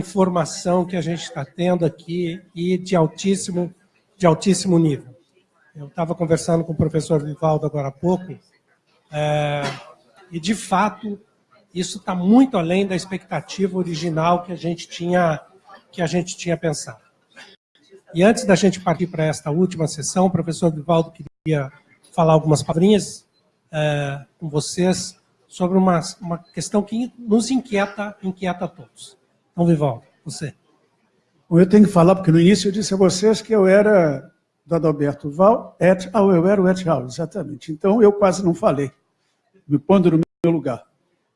informação que a gente está tendo aqui e de altíssimo, de altíssimo nível. Eu estava conversando com o professor Vivaldo agora há pouco, é, e, de fato, isso está muito além da expectativa original que a gente tinha, que a gente tinha pensado. E antes da gente partir para esta última sessão, o professor Vivaldo queria falar algumas palavrinhas é, com vocês sobre uma, uma questão que nos inquieta, inquieta a todos. Vivaldo, você. Eu tenho que falar, porque no início eu disse a vocês que eu era do Adalberto Val, et al, eu era o et al, exatamente. Então, eu quase não falei, me pondo no meu lugar.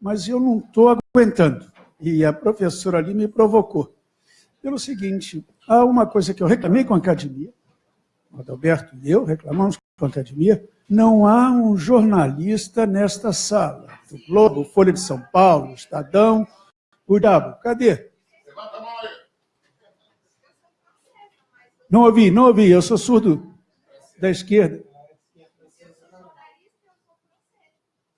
Mas eu não estou aguentando. E a professora ali me provocou. Pelo seguinte, há uma coisa que eu reclamei com a academia, o Adalberto e eu reclamamos com a academia, não há um jornalista nesta sala. O Globo, Folha de São Paulo, Estadão, o Diabo. Cadê? Levanta a mão aí. Não ouvi, não ouvi. Eu sou surdo da esquerda.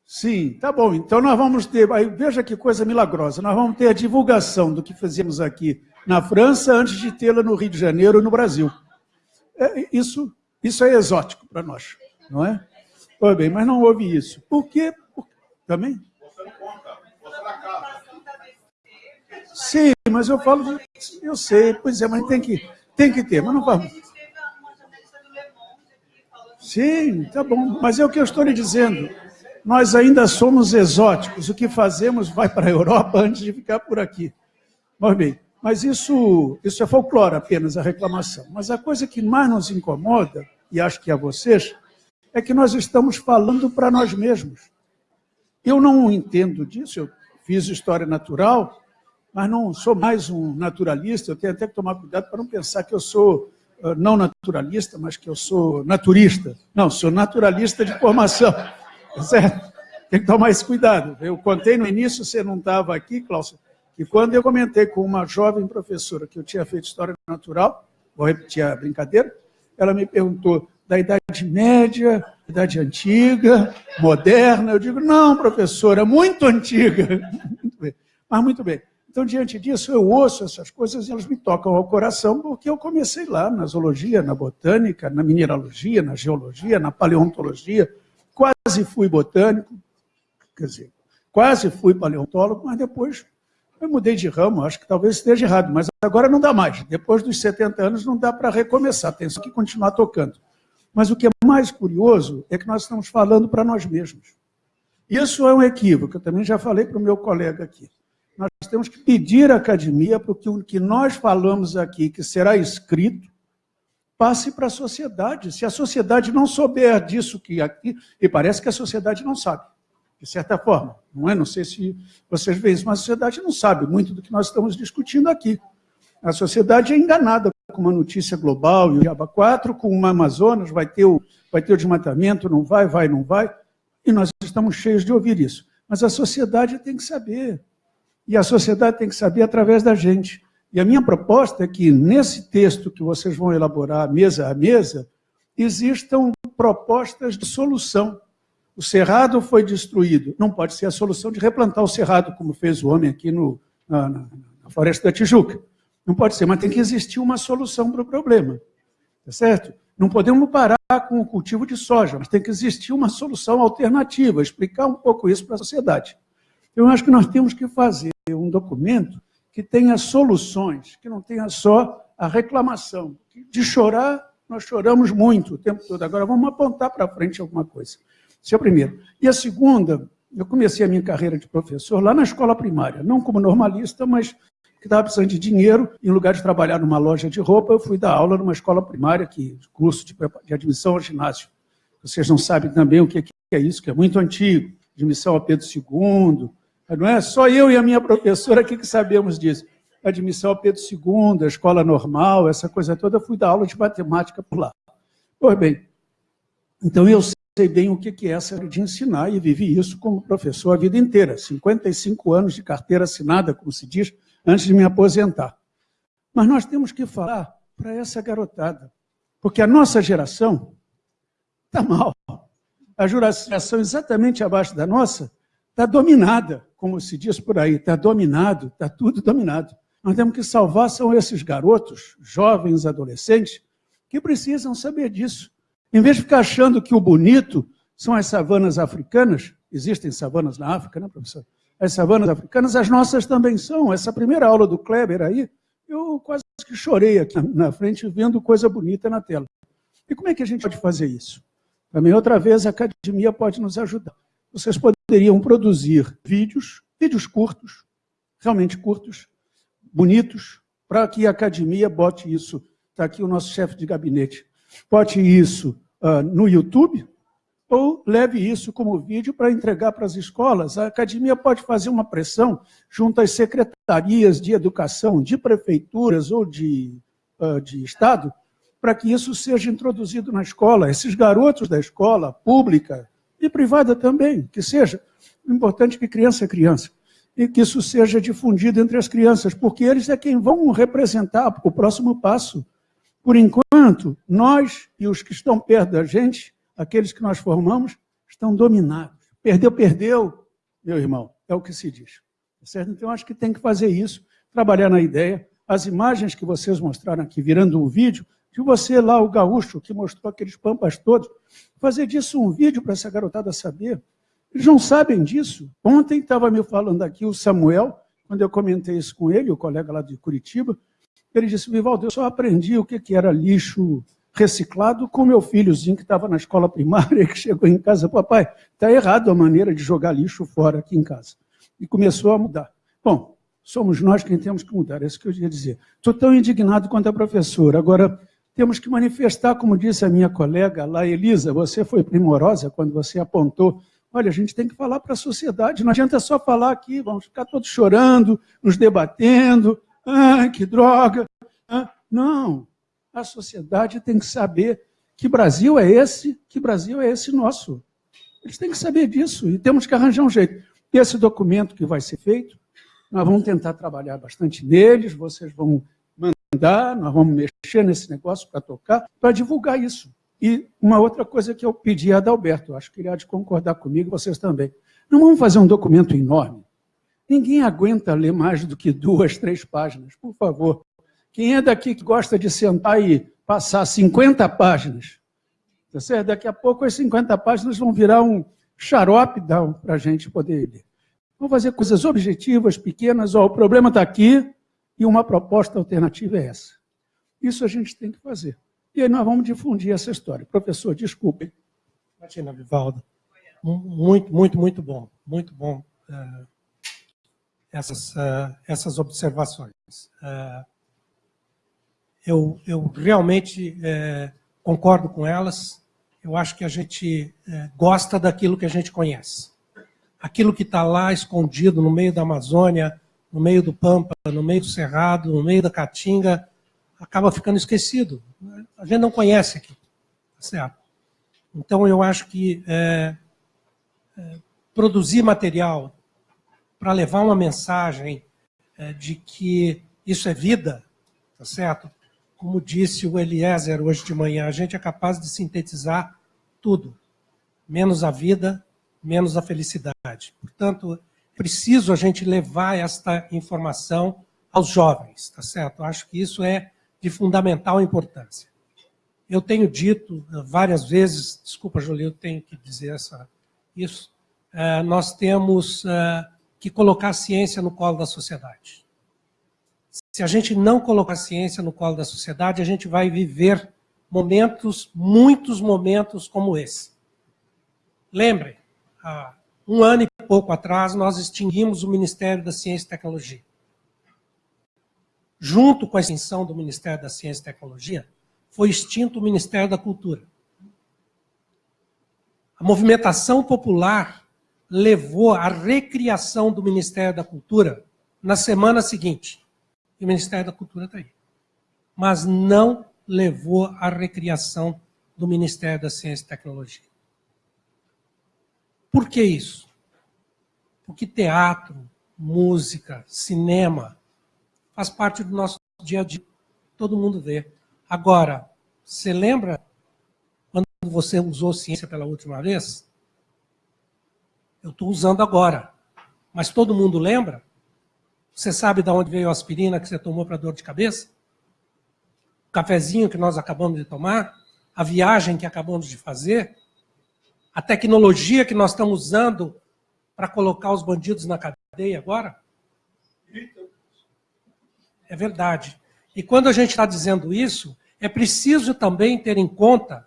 Sim, tá bom. Então nós vamos ter. Aí, veja que coisa milagrosa. Nós vamos ter a divulgação do que fazemos aqui na França antes de tê-la no Rio de Janeiro ou no Brasil. É, isso, isso é exótico para nós não é? Pois bem, mas não houve isso. Por quê? Por... Também? Sim, mas eu falo. Eu sei, pois é, mas tem que, tem que ter, mas não vamos. Sim, tá bom, mas é o que eu estou lhe dizendo. Nós ainda somos exóticos, o que fazemos vai para a Europa antes de ficar por aqui. Pois bem, mas isso, isso é folclore apenas, a reclamação. Mas a coisa que mais nos incomoda, e acho que a vocês, é que nós estamos falando para nós mesmos. Eu não entendo disso, eu fiz história natural, mas não sou mais um naturalista, eu tenho até que tomar cuidado para não pensar que eu sou uh, não naturalista, mas que eu sou naturista. Não, sou naturalista de formação, certo? Tem que tomar esse cuidado. Eu contei no início, você não estava aqui, Cláudio, que quando eu comentei com uma jovem professora que eu tinha feito história natural, vou repetir a brincadeira, ela me perguntou, da Idade Média, Idade Antiga, moderna. Eu digo, não, professora, muito antiga. Muito bem. Mas muito bem. Então, diante disso, eu ouço essas coisas e elas me tocam ao coração, porque eu comecei lá na zoologia, na botânica, na mineralogia, na geologia, na paleontologia. Quase fui botânico, quer dizer, quase fui paleontólogo, mas depois eu mudei de ramo, acho que talvez esteja errado, mas agora não dá mais. Depois dos 70 anos não dá para recomeçar, tem que continuar tocando. Mas o que é mais curioso é que nós estamos falando para nós mesmos. Isso é um equívoco, eu também já falei para o meu colega aqui. Nós temos que pedir à academia para que o que nós falamos aqui, que será escrito, passe para a sociedade. Se a sociedade não souber disso que aqui, e parece que a sociedade não sabe, de certa forma, não é? Não sei se vocês veem isso, mas a sociedade não sabe muito do que nós estamos discutindo aqui. A sociedade é enganada com uma notícia global e o Diaba 4, com uma Amazonas, vai ter, o, vai ter o desmatamento, não vai, vai, não vai, e nós estamos cheios de ouvir isso. Mas a sociedade tem que saber, e a sociedade tem que saber através da gente. E a minha proposta é que, nesse texto que vocês vão elaborar mesa a mesa, existam propostas de solução. O cerrado foi destruído, não pode ser a solução de replantar o cerrado, como fez o homem aqui no, na, na, na Floresta da Tijuca. Não pode ser, mas tem que existir uma solução para o problema. Tá certo? Não podemos parar com o cultivo de soja, mas tem que existir uma solução alternativa, explicar um pouco isso para a sociedade. Eu acho que nós temos que fazer um documento que tenha soluções, que não tenha só a reclamação. De chorar, nós choramos muito o tempo todo. Agora vamos apontar para frente alguma coisa. Isso é o primeiro. E a segunda, eu comecei a minha carreira de professor lá na escola primária, não como normalista, mas que estava precisando de dinheiro, em lugar de trabalhar numa loja de roupa, eu fui dar aula numa escola primária, que curso de, de admissão ao ginásio. Vocês não sabem também o que é isso, que é muito antigo, admissão a Pedro II, não é? Só eu e a minha professora aqui que sabemos disso. Admissão a Pedro II, a escola normal, essa coisa toda, eu fui dar aula de matemática por lá. Pois bem, então eu sei bem o que é essa de ensinar e vivi isso como professor a vida inteira. 55 anos de carteira assinada, como se diz, antes de me aposentar. Mas nós temos que falar para essa garotada, porque a nossa geração está mal. A geração exatamente abaixo da nossa está dominada, como se diz por aí, está dominado, está tudo dominado. Nós temos que salvar são esses garotos, jovens, adolescentes, que precisam saber disso. Em vez de ficar achando que o bonito são as savanas africanas, existem savanas na África, né, professor? As savanas africanas, as nossas também são. Essa primeira aula do Kleber aí, eu quase que chorei aqui na frente vendo coisa bonita na tela. E como é que a gente pode fazer isso? Também, outra vez, a academia pode nos ajudar. Vocês poderiam produzir vídeos, vídeos curtos, realmente curtos, bonitos, para que a academia bote isso. Está aqui o nosso chefe de gabinete. Bote isso uh, no YouTube ou leve isso como vídeo para entregar para as escolas. A academia pode fazer uma pressão junto às secretarias de educação de prefeituras ou de, uh, de Estado para que isso seja introduzido na escola. Esses garotos da escola pública e privada também, que seja. O importante é que criança é criança e que isso seja difundido entre as crianças, porque eles é quem vão representar o próximo passo. Por enquanto, nós e os que estão perto da gente, aqueles que nós formamos, estão dominados. Perdeu, perdeu, meu irmão, é o que se diz. Certo? Então, acho que tem que fazer isso, trabalhar na ideia. As imagens que vocês mostraram aqui, virando um vídeo, de você lá, o gaúcho, que mostrou aqueles pampas todos, fazer disso um vídeo para essa garotada saber eles não sabem disso. Ontem estava me falando aqui o Samuel, quando eu comentei isso com ele, o colega lá de Curitiba, ele disse, Vivaldo, eu só aprendi o que era lixo reciclado com meu filhozinho que estava na escola primária, que chegou em casa, papai, está errado a maneira de jogar lixo fora aqui em casa. E começou a mudar. Bom, somos nós quem temos que mudar, é isso que eu ia dizer. Estou tão indignado quanto a professora. Agora, temos que manifestar, como disse a minha colega lá, Elisa, você foi primorosa quando você apontou Olha, a gente tem que falar para a sociedade, não adianta só falar aqui, vamos ficar todos chorando, nos debatendo, ah, que droga. Ah, não, a sociedade tem que saber que Brasil é esse, que Brasil é esse nosso. Eles têm que saber disso e temos que arranjar um jeito. Esse documento que vai ser feito, nós vamos tentar trabalhar bastante neles, vocês vão mandar, nós vamos mexer nesse negócio para tocar, para divulgar isso. E uma outra coisa que eu pedi a Adalberto, acho que ele há de concordar comigo, vocês também. Não vamos fazer um documento enorme. Ninguém aguenta ler mais do que duas, três páginas, por favor. Quem é daqui que gosta de sentar e passar 50 páginas? Tá certo? Daqui a pouco as 50 páginas vão virar um xarope para a gente poder ler. Vamos fazer coisas objetivas, pequenas. Ó, o problema está aqui e uma proposta alternativa é essa. Isso a gente tem que fazer. E aí nós vamos difundir essa história. Professor, desculpe. Imagina, Vivaldo. Muito, muito, muito bom. Muito bom uh, essas, uh, essas observações. Uh, eu, eu realmente concordo com elas. Eu acho que a gente gosta daquilo que a gente conhece. Aquilo que está lá escondido no meio da Amazônia, no meio do Pampa, no meio do Cerrado, no meio da Caatinga, acaba ficando esquecido. A gente não conhece aqui, tá certo? Então, eu acho que é, é, produzir material para levar uma mensagem é, de que isso é vida, tá certo? Como disse o Eliezer hoje de manhã, a gente é capaz de sintetizar tudo, menos a vida, menos a felicidade. Portanto, preciso a gente levar esta informação aos jovens, tá certo? Eu acho que isso é de fundamental importância. Eu tenho dito eh, várias vezes, desculpa, Jolie, eu tenho que dizer essa, isso, é, nós temos é, que colocar a ciência no colo da sociedade. Se a gente não colocar a ciência no colo da sociedade, a gente vai viver momentos, muitos momentos como esse. Lembrem, há um ano e pouco atrás, nós extinguimos o Ministério da Ciência e Tecnologia junto com a extinção do Ministério da Ciência e Tecnologia, foi extinto o Ministério da Cultura. A movimentação popular levou à recriação do Ministério da Cultura na semana seguinte. E o Ministério da Cultura está aí. Mas não levou à recriação do Ministério da Ciência e Tecnologia. Por que isso? Porque teatro, música, cinema, faz parte do nosso dia a dia. Todo mundo vê. Agora, você lembra quando você usou ciência pela última vez? Eu estou usando agora. Mas todo mundo lembra? Você sabe de onde veio a aspirina que você tomou para dor de cabeça? O cafezinho que nós acabamos de tomar? A viagem que acabamos de fazer? A tecnologia que nós estamos usando para colocar os bandidos na cadeia agora? É verdade. E quando a gente está dizendo isso, é preciso também ter em conta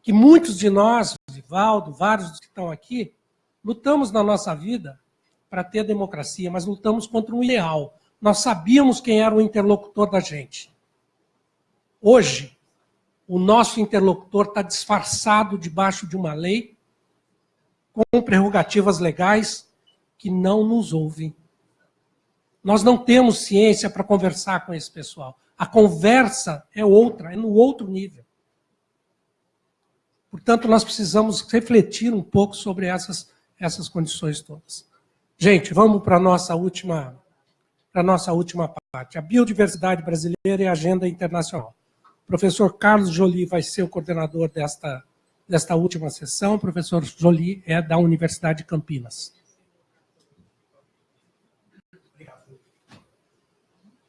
que muitos de nós, Vivaldo, vários que estão aqui, lutamos na nossa vida para ter democracia, mas lutamos contra um ideal. Nós sabíamos quem era o interlocutor da gente. Hoje, o nosso interlocutor está disfarçado debaixo de uma lei com prerrogativas legais que não nos ouvem. Nós não temos ciência para conversar com esse pessoal. A conversa é outra, é no outro nível. Portanto, nós precisamos refletir um pouco sobre essas, essas condições todas. Gente, vamos para a nossa última para nossa última parte, a biodiversidade brasileira e a agenda internacional. O professor Carlos Jolie vai ser o coordenador desta, desta última sessão. O professor Jolie é da Universidade de Campinas.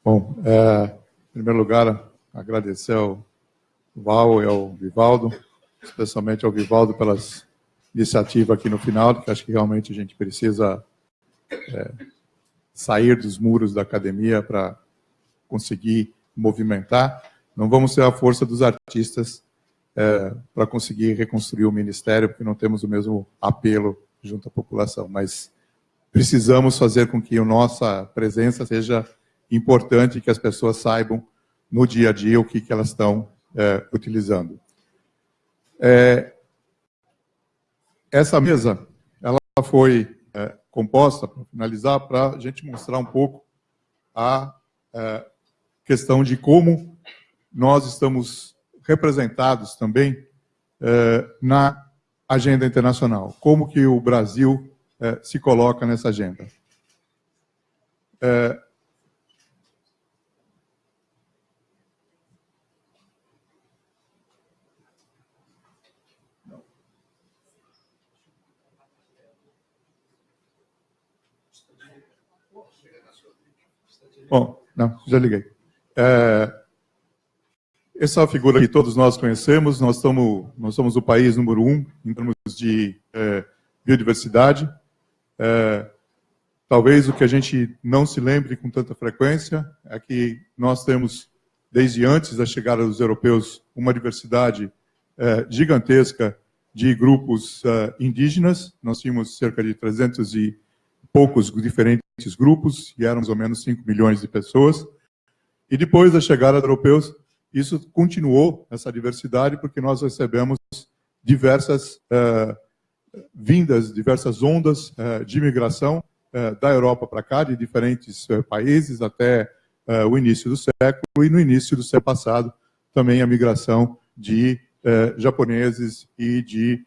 Bom, é, em primeiro lugar, agradecer ao Val e ao Vivaldo, especialmente ao Vivaldo pelas iniciativas aqui no final, que acho que realmente a gente precisa é, sair dos muros da academia para conseguir movimentar. Não vamos ser a força dos artistas é, para conseguir reconstruir o ministério, porque não temos o mesmo apelo junto à população, mas precisamos fazer com que a nossa presença seja importante, que as pessoas saibam no dia a dia o que, que elas estão é, utilizando. É, essa mesa ela foi é, composta, para finalizar, para a gente mostrar um pouco a é, questão de como nós estamos representados também é, na agenda internacional, como que o Brasil é, se coloca nessa agenda. É, Bom, não, já liguei. É, essa é figura que todos nós conhecemos, nós, estamos, nós somos o país número um em termos de é, biodiversidade. É, talvez o que a gente não se lembre com tanta frequência é que nós temos, desde antes da chegada dos europeus, uma diversidade é, gigantesca de grupos é, indígenas. Nós tínhamos cerca de 300 e poucos diferentes grupos, e eram mais ou menos 5 milhões de pessoas. E depois da chegada dos europeus, isso continuou, essa diversidade, porque nós recebemos diversas uh, vindas, diversas ondas uh, de imigração uh, da Europa para cá, de diferentes países, até o início do século, e no início do século passado, também a migração de japoneses e de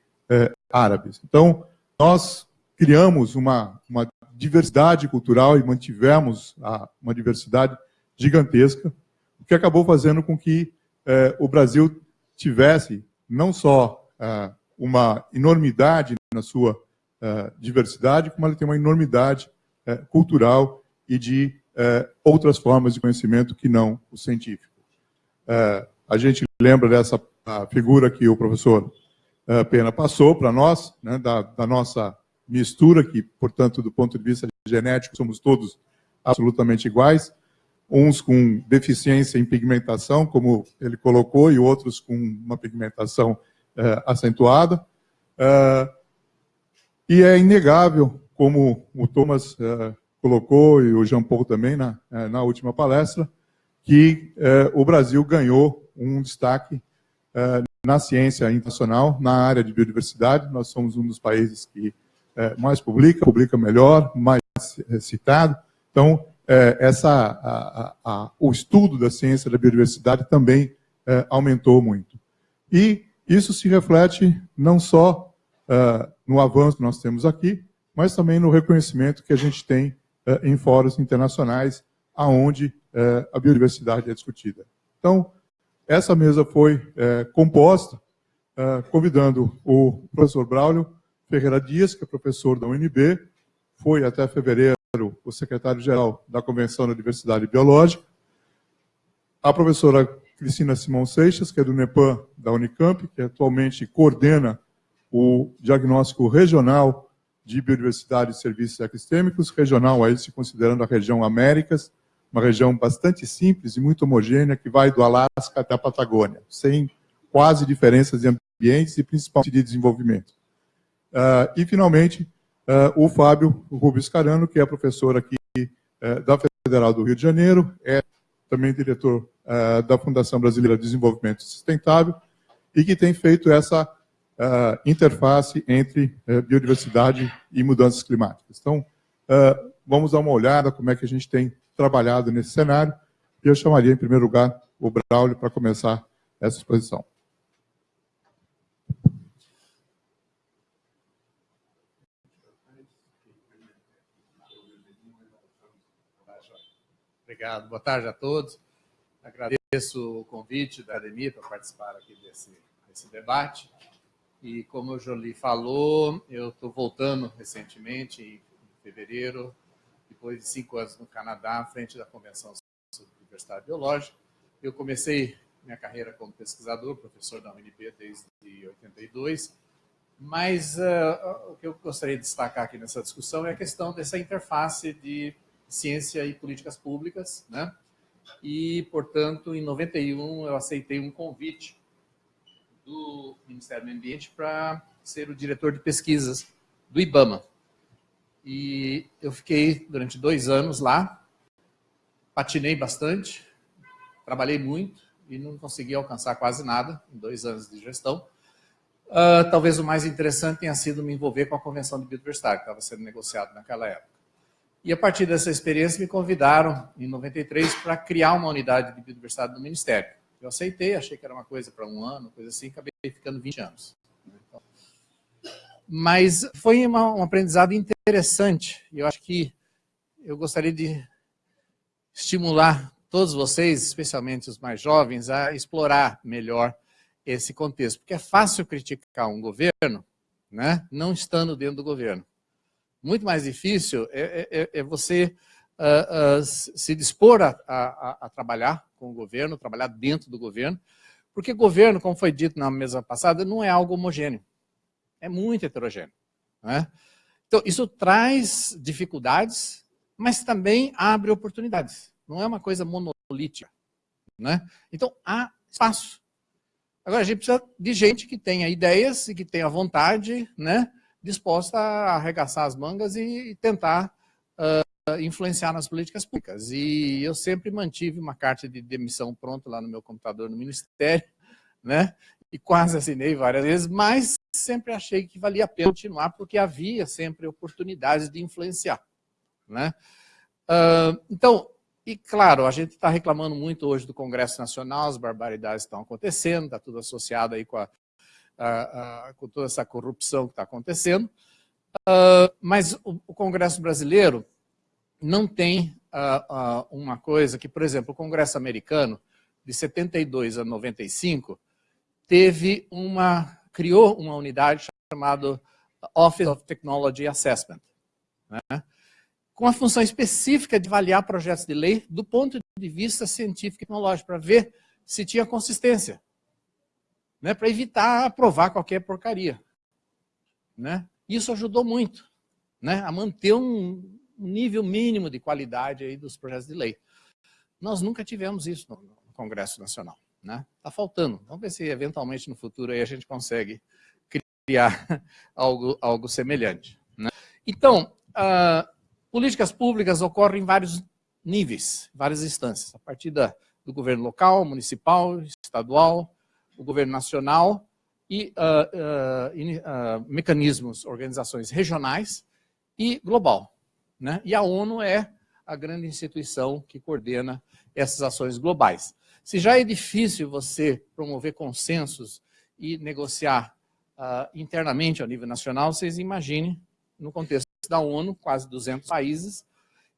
árabes. Então, nós criamos uma, uma diversidade cultural e mantivemos a, uma diversidade gigantesca, o que acabou fazendo com que eh, o Brasil tivesse não só eh, uma enormidade na sua eh, diversidade, como ele tem uma enormidade cultural e de outras formas de conhecimento que não o científico. A gente lembra dessa figura que o professor Pena passou para nós, né, da, da nossa mistura, que, portanto, do ponto de vista genético, somos todos absolutamente iguais, uns com deficiência em pigmentação, como ele colocou, e outros com uma pigmentação uh, acentuada. Uh, e é inegável, como o Thomas uh, colocou, e o Jean Paul também na, na última palestra, que o Brasil ganhou um destaque na ciência internacional, na área de biodiversidade. Nós somos um dos países que mais publica, publica melhor, mais citado. Então, é, essa, a, a, o estudo da ciência da biodiversidade também é, aumentou muito. E isso se reflete não só é, no avanço que nós temos aqui, mas também no reconhecimento que a gente tem é, em fóruns internacionais, aonde é, a biodiversidade é discutida. Então, essa mesa foi composta convidando o professor Braulio Ferreira Dias, que é professor da UNB, foi até fevereiro o secretário-geral da Convenção da Diversidade Biológica, a professora Cristina Simão Seixas, que é do NEPAM da Unicamp, que atualmente coordena o diagnóstico regional de biodiversidade e serviços equistêmicos, regional aí se considerando a região Américas, uma região bastante simples e muito homogênea, que vai do Alasca até a Patagônia, sem quase diferenças de ambientes e principalmente de desenvolvimento. Uh, e, finalmente, o Fábio Rubens Carano, que é professor aqui uh, da Federal do Rio de Janeiro, é também diretor da Fundação Brasileira de Desenvolvimento Sustentável, e que tem feito essa interface entre biodiversidade e mudanças climáticas. Então, vamos dar uma olhada como é que a gente tem trabalhado nesse cenário, e eu chamaria, em primeiro lugar, o Braulio para começar essa exposição. Obrigado. Boa tarde a todos. Agradeço o convite da Ademir para participar aqui desse, desse debate. E como o Jolie falou, eu estou voltando recentemente, em fevereiro, depois de cinco anos no Canadá, à frente da Convenção sobre Diversidade Biológica. Eu comecei minha carreira como pesquisador, professor da UNB desde 82, mas uh, o que eu gostaria de destacar aqui nessa discussão é a questão dessa interface de ciência e políticas públicas, né? E, portanto, em 91 eu aceitei um convite do Ministério do Meio Ambiente para ser o diretor de pesquisas do IBAMA. E eu fiquei durante dois anos lá, patinei bastante, trabalhei muito e não consegui alcançar quase nada em dois anos de gestão. Uh, talvez o mais interessante tenha sido me envolver com a Convenção de Biodiversidade, que estava sendo negociado naquela época. E a partir dessa experiência me convidaram, em 93, para criar uma unidade de biodiversidade no Ministério. Eu aceitei, achei que era uma coisa para um ano, coisa assim, acabei ficando 20 anos. Mas foi uma, um aprendizado interessante. E eu acho que eu gostaria de estimular todos vocês, especialmente os mais jovens, a explorar melhor esse contexto. Porque é fácil criticar um governo né, não estando dentro do governo. Muito mais difícil é, é, é, é você uh, uh, se dispor a, a, a, trabalhar com o governo, trabalhar dentro do governo, porque governo, como foi dito na mesa passada, não é algo homogêneo. É muito heterogêneo. Né? Então, isso traz dificuldades, mas também abre oportunidades. Não é uma coisa monolítica. Né? Então, há espaço. Agora, a gente precisa de gente que tenha ideias e que tenha vontade, né? Disposta a arregaçar as mangas e tentar uh, influenciar nas políticas públicas. E eu sempre mantive uma carta de demissão pronta lá no meu computador no Ministério, né? e quase assinei várias vezes, mas sempre achei que valia a pena continuar, porque havia sempre oportunidades de influenciar. Né? Uh, então, e claro, a gente está reclamando muito hoje do Congresso Nacional, as barbaridades estão acontecendo, está tudo associado aí com a com toda essa corrupção que está acontecendo. Uh, mas o, o, Congresso brasileiro não tem uma coisa que, por exemplo, o Congresso americano, de 72 a 95, teve uma, criou uma unidade chamada Office of Technology Assessment, né? com a função específica de avaliar projetos de lei do ponto de vista científico e tecnológico, para ver se tinha consistência né, para evitar aprovar qualquer porcaria. Né? Isso ajudou muito né, a manter um nível mínimo de qualidade aí dos projetos de lei. Nós nunca tivemos isso no, Congresso Nacional. Está né? Tá faltando. Vamos ver se eventualmente no futuro aí a gente consegue criar algo, algo semelhante. Né? Então, uh, políticas públicas ocorrem em vários níveis, várias instâncias, a partir da, do governo local, municipal, estadual, o governo nacional e uh, uh, uh, mecanismos, organizações regionais e global. Né? E a ONU é a grande instituição que coordena essas ações globais. Se já é difícil você promover consensos e negociar internamente ao nível nacional, vocês imaginem, no contexto da ONU, quase 200 países,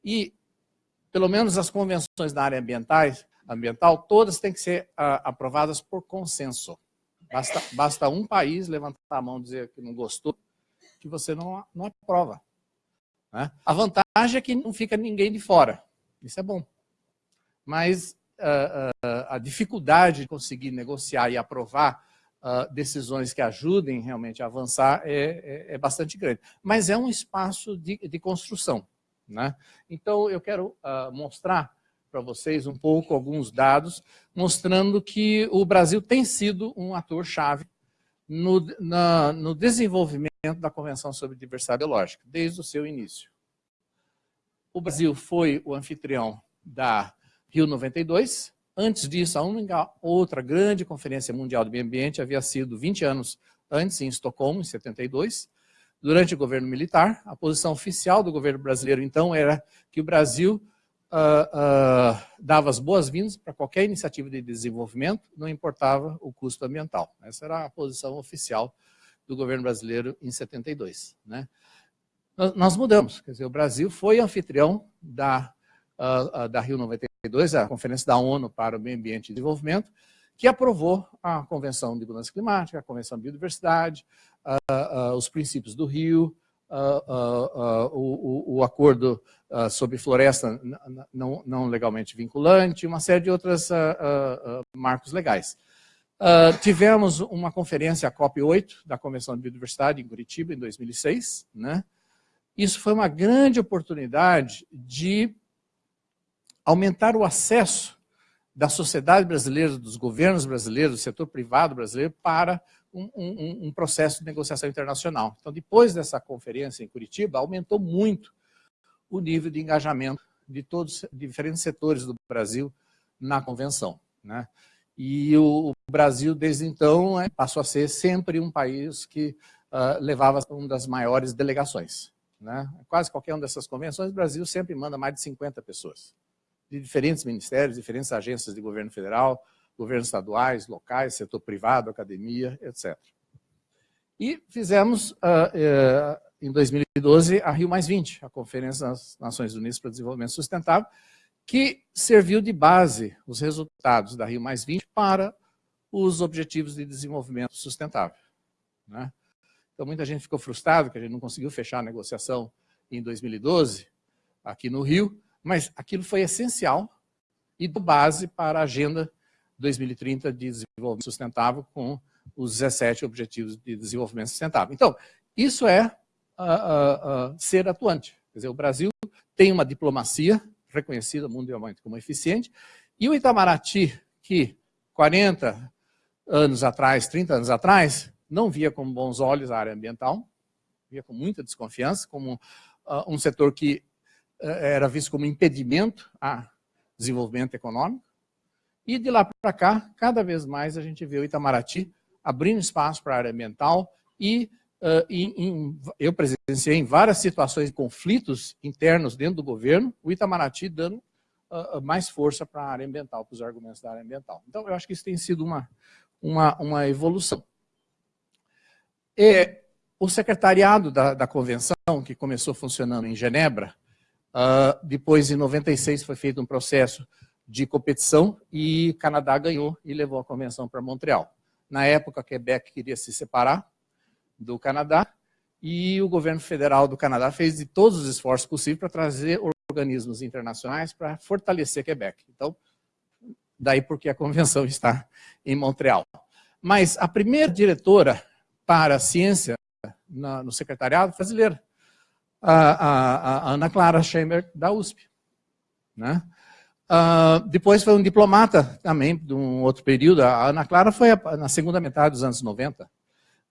e pelo menos as convenções da área ambientais, ambiental, todas têm que ser uh, aprovadas por consenso. Basta, basta um país levantar a mão e dizer que não gostou, que você não, não aprova. Né? A vantagem é que não fica ninguém de fora. Isso é bom. Mas uh, uh, a dificuldade de conseguir negociar e aprovar decisões que ajudem realmente a avançar é, é, é, bastante grande. Mas é um espaço de, de construção. Né? Então, eu quero mostrar para vocês um pouco alguns dados, mostrando que o Brasil tem sido um ator-chave no, no desenvolvimento da Convenção sobre Diversidade Biológica, desde o seu início. O Brasil foi o anfitrião da Rio 92. Antes disso, a única outra grande conferência mundial do meio ambiente havia sido 20 anos antes, em Estocolmo, em 72. Durante o governo militar, a posição oficial do governo brasileiro, então, era que o Brasil uh, uh, dava as boas-vindas para qualquer iniciativa de desenvolvimento, não importava o custo ambiental. Essa era a posição oficial do governo brasileiro em 72. Né? Nós, mudamos, quer dizer, o Brasil foi anfitrião da, uh, da Rio 92, a Conferência da ONU para o Meio Ambiente e Desenvolvimento, que aprovou a Convenção de Mudança Climática, a Convenção de Biodiversidade, os princípios do Rio, uh, o, o, acordo sobre floresta não, não, legalmente vinculante, uma série de outros marcos legais. tivemos uma conferência, a COP8, da Convenção de Biodiversidade, em Curitiba, em 2006. Né? Isso foi uma grande oportunidade de aumentar o acesso da sociedade brasileira, dos governos brasileiros, do setor privado brasileiro, para um, um, um, processo de negociação internacional. Então, depois dessa conferência em Curitiba, aumentou muito o nível de engajamento de todos de diferentes setores do Brasil na convenção. Né? E o, Brasil, desde então, é, passou a ser sempre um país que uh, levava uma das maiores delegações. Né? Quase qualquer uma dessas convenções, o Brasil sempre manda mais de 50 pessoas, de diferentes ministérios, diferentes agências de governo federal, governos estaduais, locais, setor privado, academia, etc. E fizemos, uh, em 2012, a Rio a Conferência das Nações Unidas para o Desenvolvimento Sustentável, que serviu de base os resultados da Rio para os Objetivos de Desenvolvimento Sustentável. Né? Então, muita gente ficou frustrada que a gente não conseguiu fechar a negociação em 2012, aqui no Rio, mas aquilo foi essencial e do base para a agenda 2030 de desenvolvimento sustentável com os 17 Objetivos de Desenvolvimento Sustentável. Então, isso é uh, uh, uh, ser atuante. Quer dizer, o Brasil tem uma diplomacia reconhecida mundialmente como eficiente, e o Itamaraty, que 40 anos atrás, 30 anos atrás, não via com bons olhos a área ambiental, via com muita desconfiança, como um setor que eh, era visto como impedimento a desenvolvimento econômico, e de lá para cá, cada vez mais a gente vê o Itamaraty abrindo espaço para a área ambiental e uh, em, em, eu presenciei em várias situações de conflitos internos dentro do governo, o Itamaraty dando uh, mais força para a área ambiental, para os argumentos da área ambiental. Então, eu acho que isso tem sido uma, uma, uma evolução. E, o secretariado da, da convenção, que começou funcionando em Genebra, uh, depois, em 96, foi feito um processo de competição e Canadá ganhou e levou a convenção para Montreal. Na época, Quebec queria se separar do Canadá e o governo federal do Canadá fez de todos os esforços possíveis para trazer organismos internacionais para fortalecer Quebec. Então, daí porque a convenção está em Montreal. Mas a primeira diretora para a ciência na, no secretariado brasileira, a, a, a Ana Clara Chamber, da USP. Né? Uh, depois foi um diplomata também, de um outro período. A Ana Clara foi a, na segunda metade dos anos 90.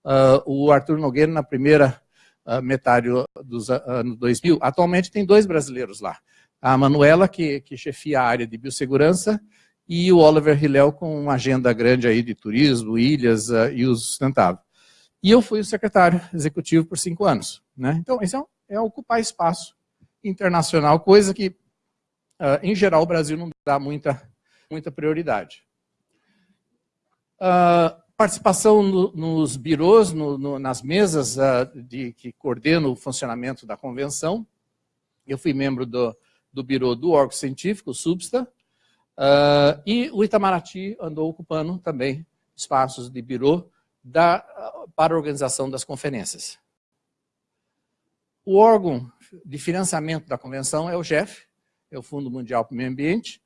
Uh, o Arthur Nogueira na primeira uh, metade dos anos 2000. Atualmente tem dois brasileiros lá. A Manuela, que, que chefia a área de biossegurança, e o Oliver Hillel com uma agenda grande aí de turismo, ilhas e uso sustentável. E eu fui o secretário executivo por cinco anos. Né? Então, isso é, é ocupar espaço internacional, coisa que Uh, em geral, o Brasil não dá muita, muita prioridade. Uh, participação no, nos birôs, no, no, nas mesas uh, de, que coordenam o funcionamento da convenção. Eu fui membro do, do birô do órgão científico, o SUBSTA, e o Itamaraty andou ocupando também espaços de birô da, para a organização das conferências. O órgão de financiamento da convenção é o GEF, é o Fundo Mundial para o Meio Ambiente.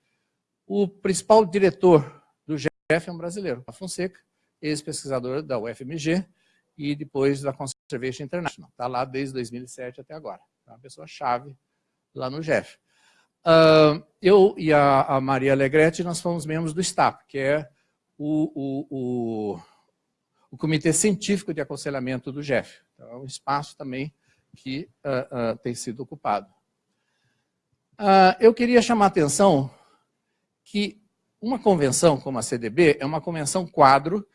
O principal diretor do GEF é um brasileiro, a Fonseca, ex-pesquisador da UFMG e depois da Conservation International. Está lá desde 2007 até agora. É uma pessoa-chave lá no GEF. Uh, eu e a, a, Maria Alegretti, nós fomos membros do STAP, que é o, o, o, o Comitê Científico de Aconselhamento do GEF. Então, é um espaço também que uh, uh, tem sido ocupado. eu queria chamar a atenção que uma convenção como a CDB é uma convenção quadro,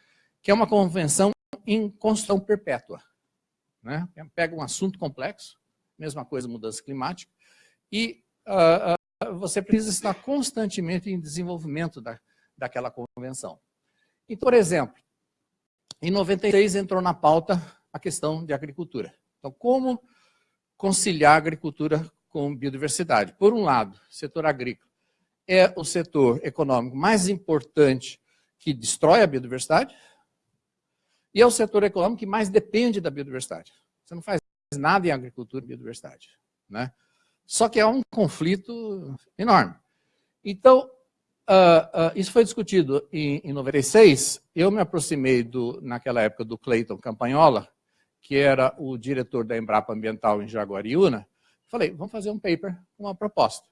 que é uma convenção em construção perpétua. Né? Pega um assunto complexo, mesma coisa mudança climática, e uh, você precisa estar constantemente em desenvolvimento da, daquela convenção. Então, por exemplo, em 96 entrou na pauta a questão de agricultura. Então, como conciliar agricultura com biodiversidade? Por um lado, setor agrícola é o setor econômico mais importante que destrói a biodiversidade e é o setor econômico que mais depende da biodiversidade. Você não faz nada em agricultura e biodiversidade. Né? Só que é um conflito enorme. Então, uh, uh, isso foi discutido em, em 96. Eu me aproximei, do, naquela época, do Cleiton Campagnola, que era o diretor da Embrapa Ambiental em Jaguariúna. Falei, vamos fazer um paper, uma proposta.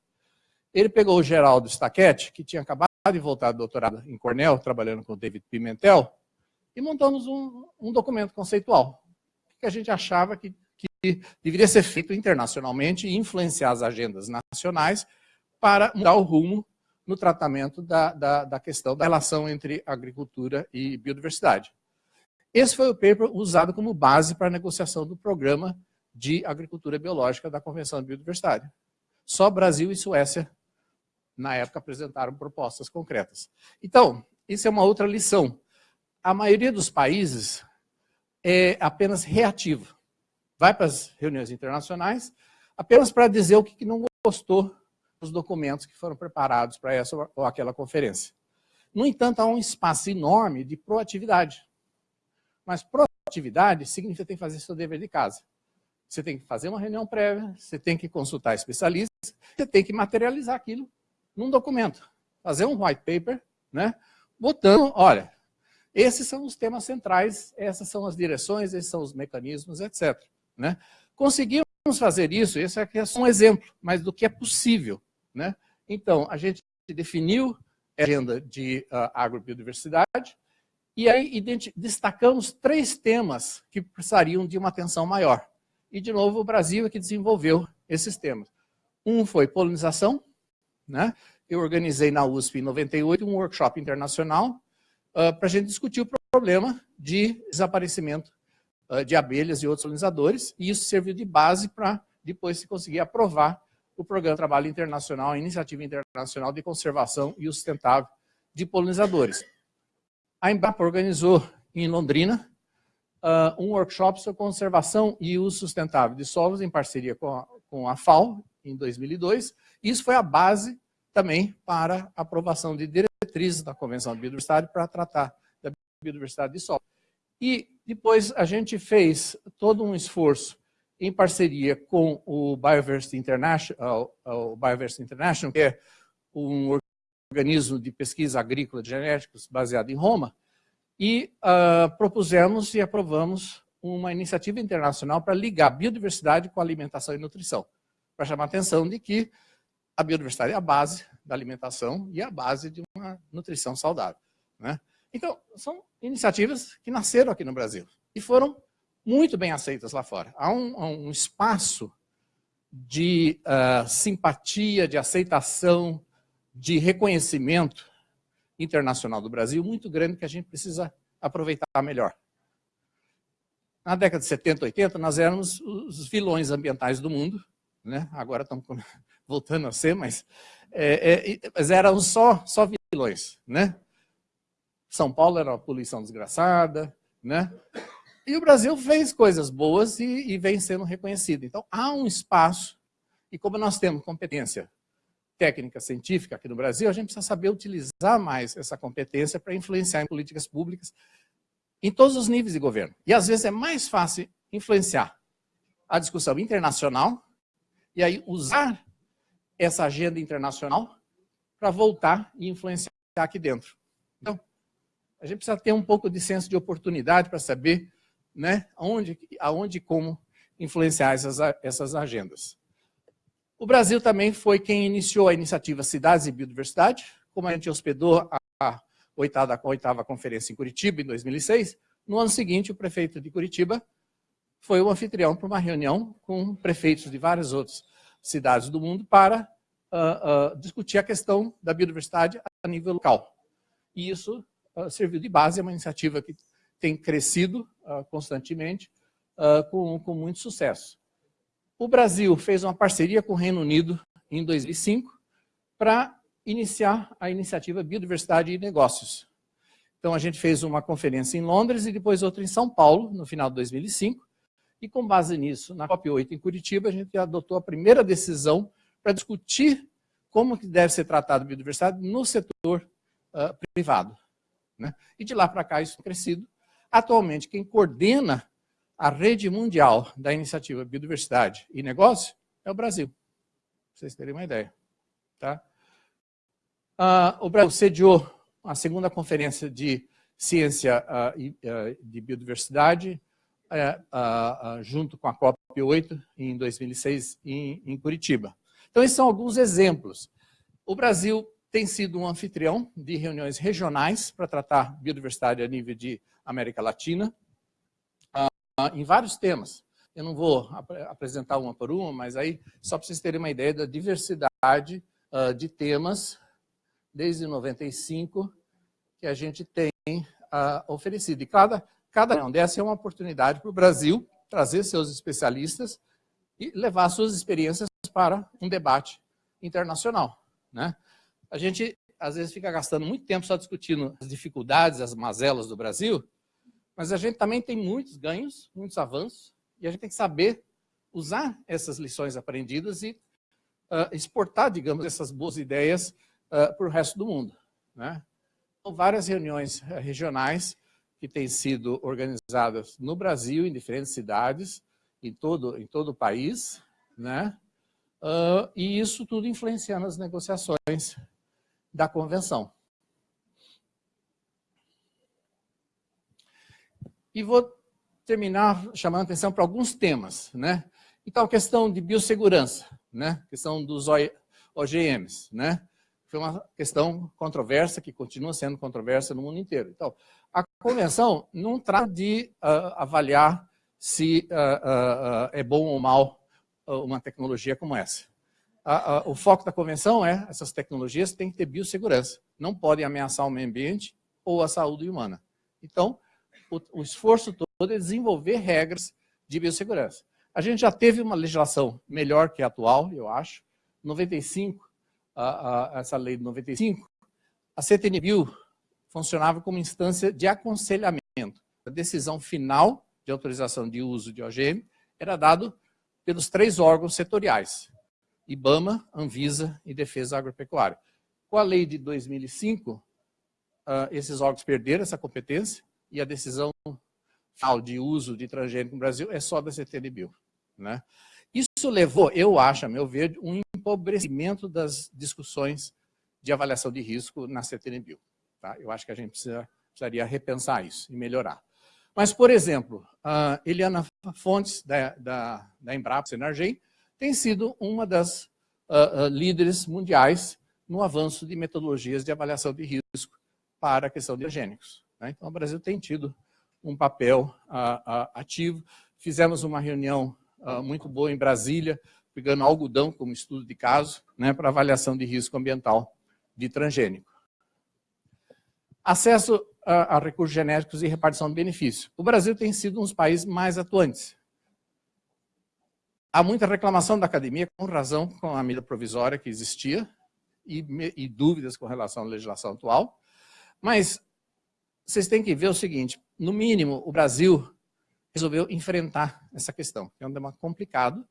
Ele pegou o Geraldo Staquete, que tinha acabado de voltar do doutorado em Cornell, trabalhando com o David Pimentel, e montamos um, um documento conceitual, que a gente achava que que deveria ser feito internacionalmente e influenciar as agendas nacionais para mudar o rumo no tratamento da, da, da questão da relação entre agricultura e biodiversidade. Esse foi o paper usado como base para a negociação do programa de agricultura biológica da Convenção de Biodiversidade. Só Brasil e Suécia, na época, apresentaram propostas concretas. Então, isso é uma outra lição. A maioria dos países é apenas reativa vai para as reuniões internacionais apenas para dizer o que não gostou dos documentos que foram preparados para essa ou aquela conferência. No entanto, há um espaço enorme de proatividade. Mas proatividade significa que tem que fazer seu dever de casa. Você tem que fazer uma reunião prévia, você tem que consultar especialistas, você tem que materializar aquilo num documento. Fazer um white paper, né? botando, olha, esses são os temas centrais, essas são as direções, esses são os mecanismos, etc. Né? Conseguimos fazer isso, esse aqui é só um exemplo, mas do que é possível. Né? Então, a gente definiu a agenda de uh, agrobiodiversidade e aí destacamos três temas que precisariam de uma atenção maior. E, de novo, o Brasil é que desenvolveu esses temas. Um foi polinização. Né? Eu organizei na USP, em 98, um workshop internacional uh, para a gente discutir o problema de desaparecimento uh, de abelhas e outros polinizadores, e isso serviu de base para depois se conseguir aprovar o Programa de Trabalho Internacional, a Iniciativa Internacional de Conservação e Sustentável de Polinizadores. A Embrapa organizou em Londrina uh, um workshop sobre conservação e uso sustentável de solos em parceria com a, com a FAO, em 2002. Isso foi a base também para aprovação de diretrizes da Convenção de Biodiversidade para tratar da biodiversidade de solo. E depois a gente fez todo um esforço em parceria com o Bioversity International, o Bioversity International, que é um organismo de pesquisa agrícola de genéticos baseado em Roma, e uh, propusemos e aprovamos uma iniciativa internacional para ligar biodiversidade com alimentação e nutrição, para chamar a atenção de que a biodiversidade é a base da alimentação e a base de uma nutrição saudável. Né? Então, são iniciativas que nasceram aqui no Brasil e foram muito bem aceitas lá fora. Há um, um espaço de uh, simpatia, de aceitação, de reconhecimento internacional do Brasil muito grande que a gente precisa aproveitar melhor. Na década de 70, 80, nós éramos os vilões ambientais do mundo, né? agora estamos voltando a ser, mas, é, é, mas eram só, só vilões. Né? São Paulo era uma poluição desgraçada, né? E o Brasil fez coisas boas e, e vem sendo reconhecido. Então, há um espaço, e como nós temos competência técnica científica aqui no Brasil, a gente precisa saber utilizar mais essa competência para influenciar em políticas públicas em todos os níveis de governo. E às vezes é mais fácil influenciar a discussão internacional e aí usar essa agenda internacional para voltar e influenciar aqui dentro. Então, a gente precisa ter um pouco de senso de oportunidade para saber né, aonde, aonde e como influenciar essas, essas agendas. O Brasil também foi quem iniciou a iniciativa Cidades e Biodiversidade, como a gente hospedou a oitava, a oitava conferência em Curitiba, em 2006, no ano seguinte o prefeito de Curitiba foi o anfitrião para uma reunião com prefeitos de várias outras cidades do mundo para uh, uh, discutir a questão da biodiversidade a nível local. E isso uh, serviu de base a uma iniciativa que tem crescido constantemente com, com muito sucesso. O Brasil fez uma parceria com o Reino Unido em 2005 para iniciar a iniciativa Biodiversidade e Negócios. Então a gente fez uma conferência em Londres e depois outra em São Paulo, no final de 2005, e com base nisso, na COP8 em Curitiba, a gente adotou a primeira decisão para discutir como que deve ser tratado a biodiversidade no setor uh, privado. Né? E de lá para cá isso tem crescido. Atualmente, quem coordena a rede mundial da iniciativa Biodiversidade e Negócio é o Brasil, para vocês terem uma ideia. Tá? Uh, o Brasil sediou a segunda conferência de ciência uh, e, de biodiversidade é, junto com a COP8 em 2006 em, em Curitiba. Então, esses são alguns exemplos. O Brasil tem sido um anfitrião de reuniões regionais para tratar biodiversidade a nível de América Latina, uh, em vários temas. Eu não vou ap apresentar uma por uma, mas aí, só para vocês terem uma ideia da diversidade uh, de temas, desde 95, que a gente tem uh, oferecido. E cada Cada reunião dessa é uma oportunidade para o Brasil trazer seus especialistas e levar suas experiências para um debate internacional. Né? A gente, às vezes, fica gastando muito tempo só discutindo as dificuldades, as mazelas do Brasil, mas a gente também tem muitos ganhos, muitos avanços, e a gente tem que saber usar essas lições aprendidas e uh, exportar, digamos, essas boas ideias uh, para o resto do mundo. Né? Então, várias reuniões uh, regionais que têm sido organizadas no Brasil, em diferentes cidades, em todo, em todo o país, né? Uh, e isso tudo influenciando as negociações da convenção. E vou terminar chamando a atenção para alguns temas. Né? Então, a questão de biossegurança, né? questão dos OGMs. Né? Foi uma questão controversa, que continua sendo controversa no mundo inteiro. Então, a convenção não trata de uh, avaliar se uh, uh, é bom ou mal uma tecnologia como essa. o foco da convenção é essas tecnologias têm que ter biossegurança, não podem ameaçar o meio ambiente ou a saúde humana. Então, o, o esforço todo é desenvolver regras de biossegurança. A gente já teve uma legislação melhor que a atual, eu acho. 95, essa lei de 95, a CTNBio funcionava como instância de aconselhamento. A decisão final de autorização de uso de OGM era dado pelos três órgãos setoriais, IBAMA, Anvisa e Defesa Agropecuária. Com a lei de 2005, ah, esses órgãos perderam essa competência e a decisão final de uso de transgênico no Brasil é só da CTNBio. Né? Isso levou, eu acho, a meu ver, um empobrecimento das discussões de avaliação de risco na CTNBio. Tá? Eu acho que a gente precisa, precisaria repensar isso e melhorar. Mas, por exemplo, a Eliana Fontes, da, da, da Embrapa Senargem, tem sido uma das uh, uh, líderes mundiais no avanço de metodologias de avaliação de risco para a questão de higiênicos. Né? Então, o Brasil tem tido um papel uh, ativo. Fizemos uma reunião muito boa em Brasília, pegando algodão como estudo de caso, né, para avaliação de risco ambiental de transgênico. Acesso a, a, recursos genéticos e repartição de benefícios. O Brasil tem sido um dos países mais atuantes. Há muita reclamação da academia, com razão, com a medida provisória que existia, e, e dúvidas com relação à legislação atual. Mas vocês têm que ver o seguinte, no mínimo, o Brasil resolveu enfrentar essa questão, que é um tema complicado.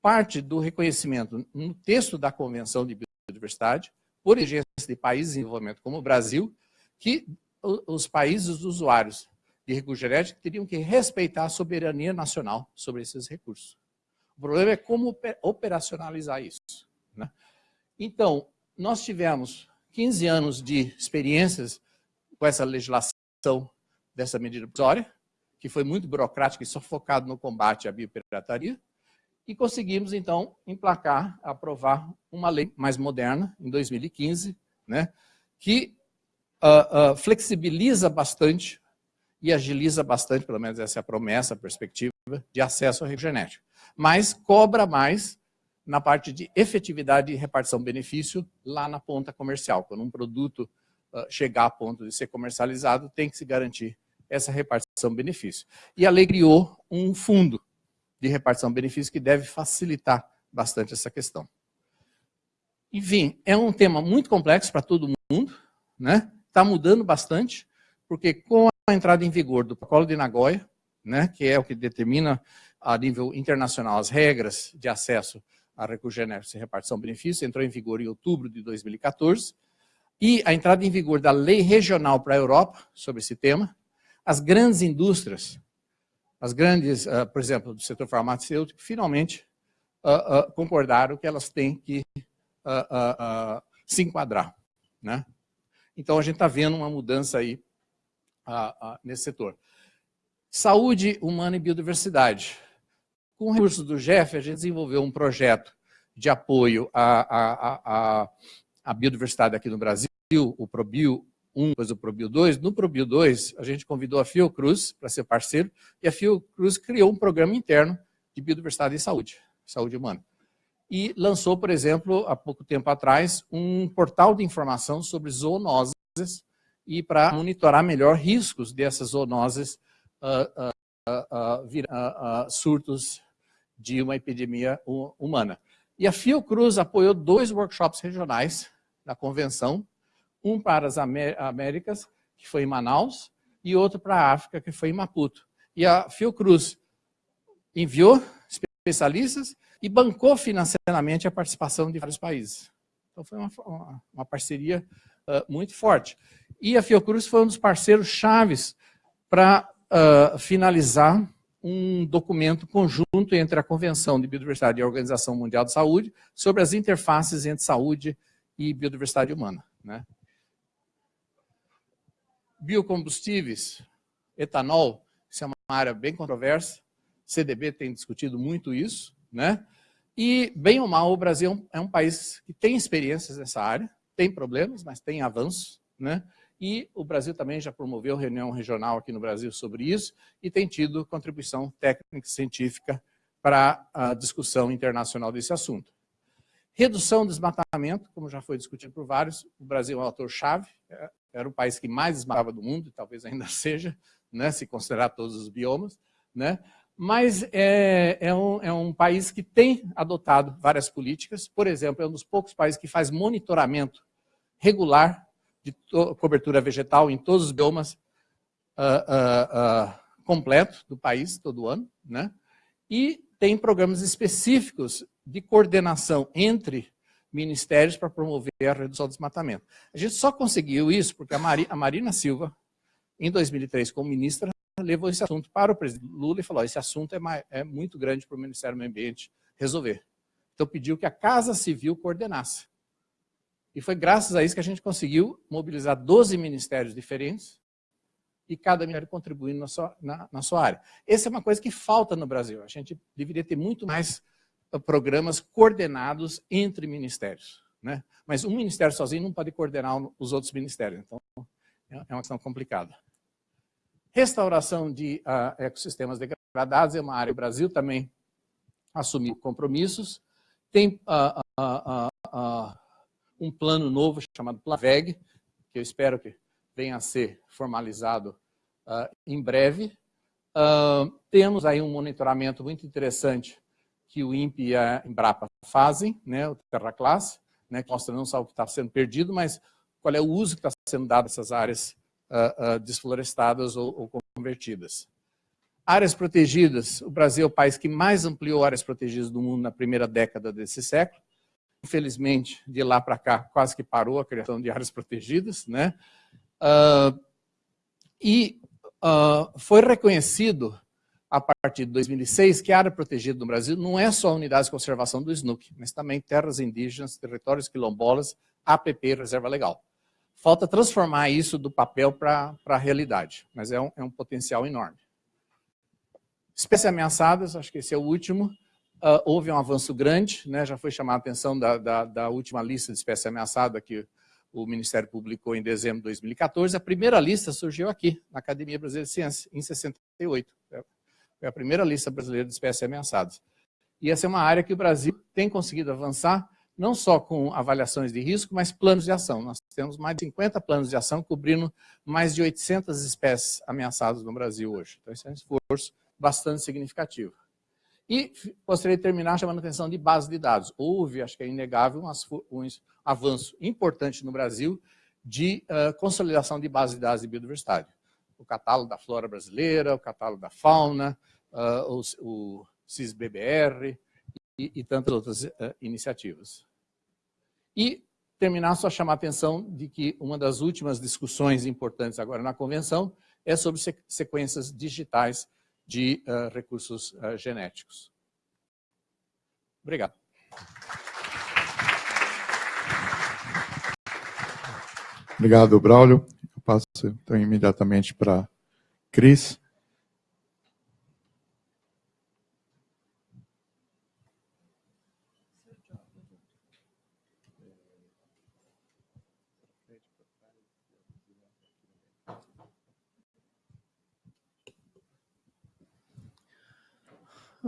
Parte do reconhecimento no texto da Convenção de Biodiversidade, por exigência de países em desenvolvimento como o Brasil, que os países usuários de recursos genéticos teriam que respeitar a soberania nacional sobre esses recursos. O problema é como operacionalizar isso. Né? Então, nós tivemos 15 anos de experiências com essa legislação dessa medida provisória, que foi muito burocrática e só focado no combate à biopirataria, e conseguimos, então, emplacar, aprovar uma lei mais moderna, em 2015, né, que uh, uh, flexibiliza bastante e agiliza bastante, pelo menos essa é a promessa, a perspectiva, de acesso ao recurso genético. Mas cobra mais na parte de efetividade e repartição benefício lá na ponta comercial. Quando um produto uh, chegar a ponto de ser comercializado, tem que se garantir essa repartição benefício. E a lei criou um fundo de repartição benefício que deve facilitar bastante essa questão. Enfim, é um tema muito complexo para todo mundo, né? Está mudando bastante, porque com a entrada em vigor do protocolo de Nagoya, né, que é o que determina a nível internacional as regras de acesso a recursos genéricos e repartição de benefícios, entrou em vigor em outubro de 2014, e a entrada em vigor da lei regional para a Europa sobre esse tema, as grandes indústrias, as grandes, uh, por exemplo, do setor farmacêutico, finalmente uh, uh, concordaram que elas têm que se enquadrar. Né? Então, a gente está vendo uma mudança aí nesse setor. Saúde humana e biodiversidade. Com recursos do GEF, a gente desenvolveu um projeto de apoio à, à, à biodiversidade aqui no Brasil, o ProBio 1, depois o ProBio 2. No ProBio 2, a gente convidou a Fiocruz para ser parceiro, e a Fiocruz criou um programa interno de biodiversidade e saúde, saúde humana. E lançou, por exemplo, há pouco tempo atrás, um portal de informação sobre zoonoses e para monitorar melhor riscos dessas zoonoses uh, uh, uh, surtos de uma epidemia humana. E a Fiocruz apoiou dois workshops regionais da convenção, um para as Américas, que foi em Manaus, e outro para a África, que foi em Maputo. E a Fiocruz enviou especialistas e bancou financeiramente a participação de vários países. Então foi uma, uma, parceria uh, muito forte. E a Fiocruz foi um dos parceiros chaves para uh, finalizar um documento conjunto entre a Convenção de Biodiversidade e a Organização Mundial de Saúde sobre as interfaces entre saúde e biodiversidade humana. Né? Biocombustíveis, etanol, isso é uma área bem controversa, CDB tem discutido muito isso, né? E, bem ou mal, o Brasil é um país que tem experiências nessa área, tem problemas, mas tem avanços, né? E o Brasil também já promoveu reunião regional aqui no Brasil sobre isso e tem tido contribuição técnica e científica para a discussão internacional desse assunto. Redução do desmatamento, como já foi discutido por vários, o Brasil é um autor-chave, é, era o país que mais desmatava do mundo, e talvez ainda seja, né, se considerar todos os biomas, né? Mas é, é, um, é um país que tem adotado várias políticas, por exemplo, é um dos poucos países que faz monitoramento regular de cobertura vegetal em todos os biomas uh, uh, uh, completo do país, todo ano, né? e tem programas específicos de coordenação entre ministérios para promover a redução do desmatamento. A gente só conseguiu isso porque a, Mari, a Marina Silva, em 2003, como ministra, levou esse assunto para o presidente Lula e falou, esse assunto é, mais, é muito grande para o Ministério do Meio Ambiente resolver. Então pediu que a Casa Civil coordenasse. E foi graças a isso que a gente conseguiu mobilizar 12 ministérios diferentes e cada ministério contribuindo na sua, na, na sua área. Essa é uma coisa que falta no Brasil. A gente deveria ter muito mais uh, programas coordenados entre ministérios. Né? Mas um ministério sozinho não pode coordenar os outros ministérios. Então, é, é uma questão complicada. Restauração de uh, ecossistemas degradados é uma área. O Brasil também assumiu compromissos. Tem uh, uh, um plano novo chamado PLAVEG, que eu espero que venha a ser formalizado em breve. Temos aí um monitoramento muito interessante que o INPE e a Embrapa fazem, né, o Terra Classe, né, que mostra não só o que está sendo perdido, mas qual é o uso que está sendo dado essas áreas uh, desflorestadas ou, ou convertidas. Áreas protegidas, o Brasil é o país que mais ampliou áreas protegidas do mundo na primeira década desse século. Infelizmente, de lá para cá, quase que parou a criação de áreas protegidas. Né? Uh, e uh, foi reconhecido a partir de 2006, que a área protegida no Brasil não é só unidades de conservação do SNUC, mas também terras indígenas, territórios quilombolas, APP Reserva Legal. Falta transformar isso do papel para a realidade, mas é um, é um potencial enorme. Espécies ameaçadas, acho que esse é o último, uh, houve um avanço grande, né, já foi chamada a atenção da, da, da última lista de espécies ameaçadas que o Ministério publicou em dezembro de 2014, a primeira lista surgiu aqui, na Academia Brasileira de Ciências, em 68. Foi a primeira lista brasileira de espécies ameaçadas. E essa é uma área que o Brasil tem conseguido avançar, não só com avaliações de risco, mas planos de ação. Nós temos mais de 50 planos de ação cobrindo mais de 800 espécies ameaçadas no Brasil hoje. Então, esse é um esforço bastante significativo. E gostaria de terminar chamando a atenção de base de dados. Houve, acho que é inegável, um, avanço importante no Brasil de uh, consolidação de base de dados de biodiversidade. O catálogo da flora brasileira, o catálogo da fauna, uh, o, o CISBBR e, e tantas outras uh, iniciativas. E terminar só chamar a atenção de que uma das últimas discussões importantes agora na convenção é sobre sequências digitais de uh, recursos uh, genéticos. Obrigado. Obrigado, Braulio. Eu passo então imediatamente para Cris.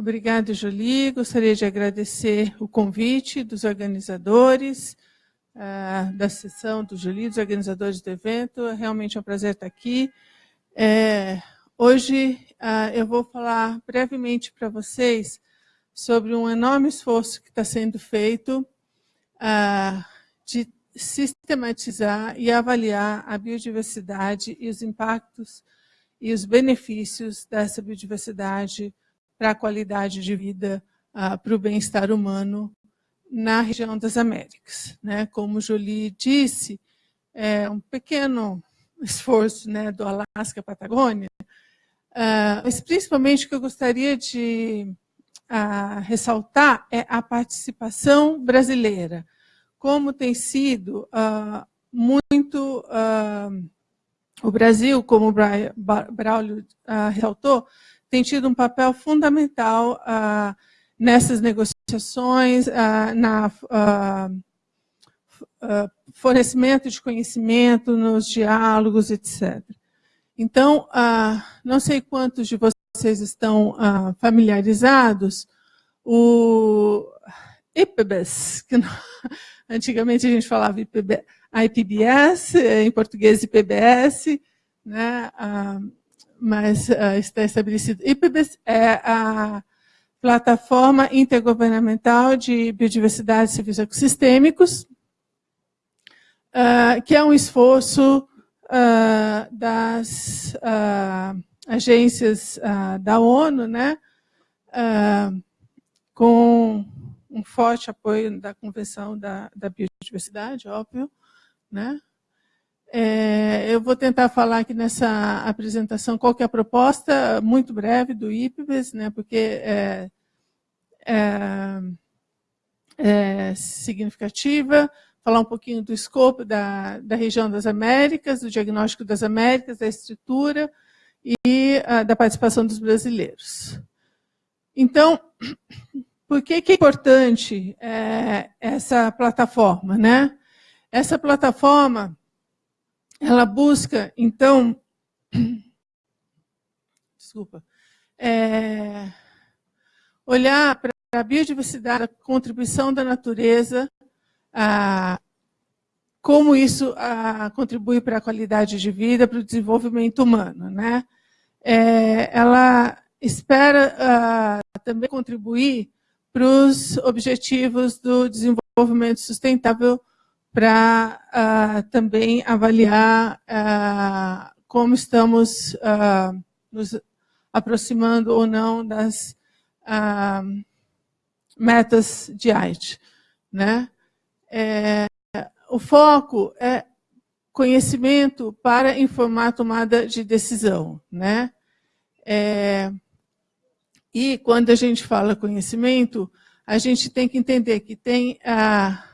Obrigada, Jolie. Gostaria de agradecer o convite dos organizadores uh, da sessão do Jolie, dos organizadores do evento. É realmente um prazer estar aqui. É, hoje uh, eu vou falar brevemente para vocês sobre um enorme esforço que está sendo feito uh, de sistematizar e avaliar a biodiversidade e os impactos e os benefícios dessa biodiversidade para a qualidade de vida, uh, para o bem-estar humano na região das Américas. Né? Como Jolie disse, é um pequeno esforço né, do Alasca Patagônia, uh, mas principalmente o que eu gostaria de uh, ressaltar é a participação brasileira, como tem sido muito... o Brasil, como o Braulio ressaltou, tem tido um papel fundamental ah, nessas negociações, ah, na ah, fornecimento de conhecimento, nos diálogos, etc. Então, não sei quantos de vocês estão familiarizados, o IPBES, que antigamente a gente falava IPB, IPBS, em português IPBS, né? Mas uh, está estabelecido. IPBES é a plataforma intergovernamental de biodiversidade e serviços ecossistêmicos, uh, que é um esforço uh, das agências da ONU, né, com um forte apoio da Convenção da, da Biodiversidade, óbvio, né, é, eu vou tentar falar aqui nessa apresentação qual é a proposta, muito breve, do IPBES, né, porque é, é, é, significativa, falar um pouquinho do escopo da, da região das Américas, do diagnóstico das Américas, da estrutura e a, da participação dos brasileiros. Então, por que, que é importante é, essa plataforma? Né? Essa plataforma ela busca, então, desculpa, é, olhar para a biodiversidade, a contribuição da natureza, a, como isso a, contribui para a qualidade de vida, para o desenvolvimento humano. Né? É, ela espera a, também contribuir para os objetivos do desenvolvimento sustentável para uh, também avaliar uh, como estamos uh, nos aproximando ou não das metas de AIDS. Né? É, o foco é conhecimento para informar a tomada de decisão. Né? É, E quando a gente fala conhecimento, a gente tem que entender que tem, ah,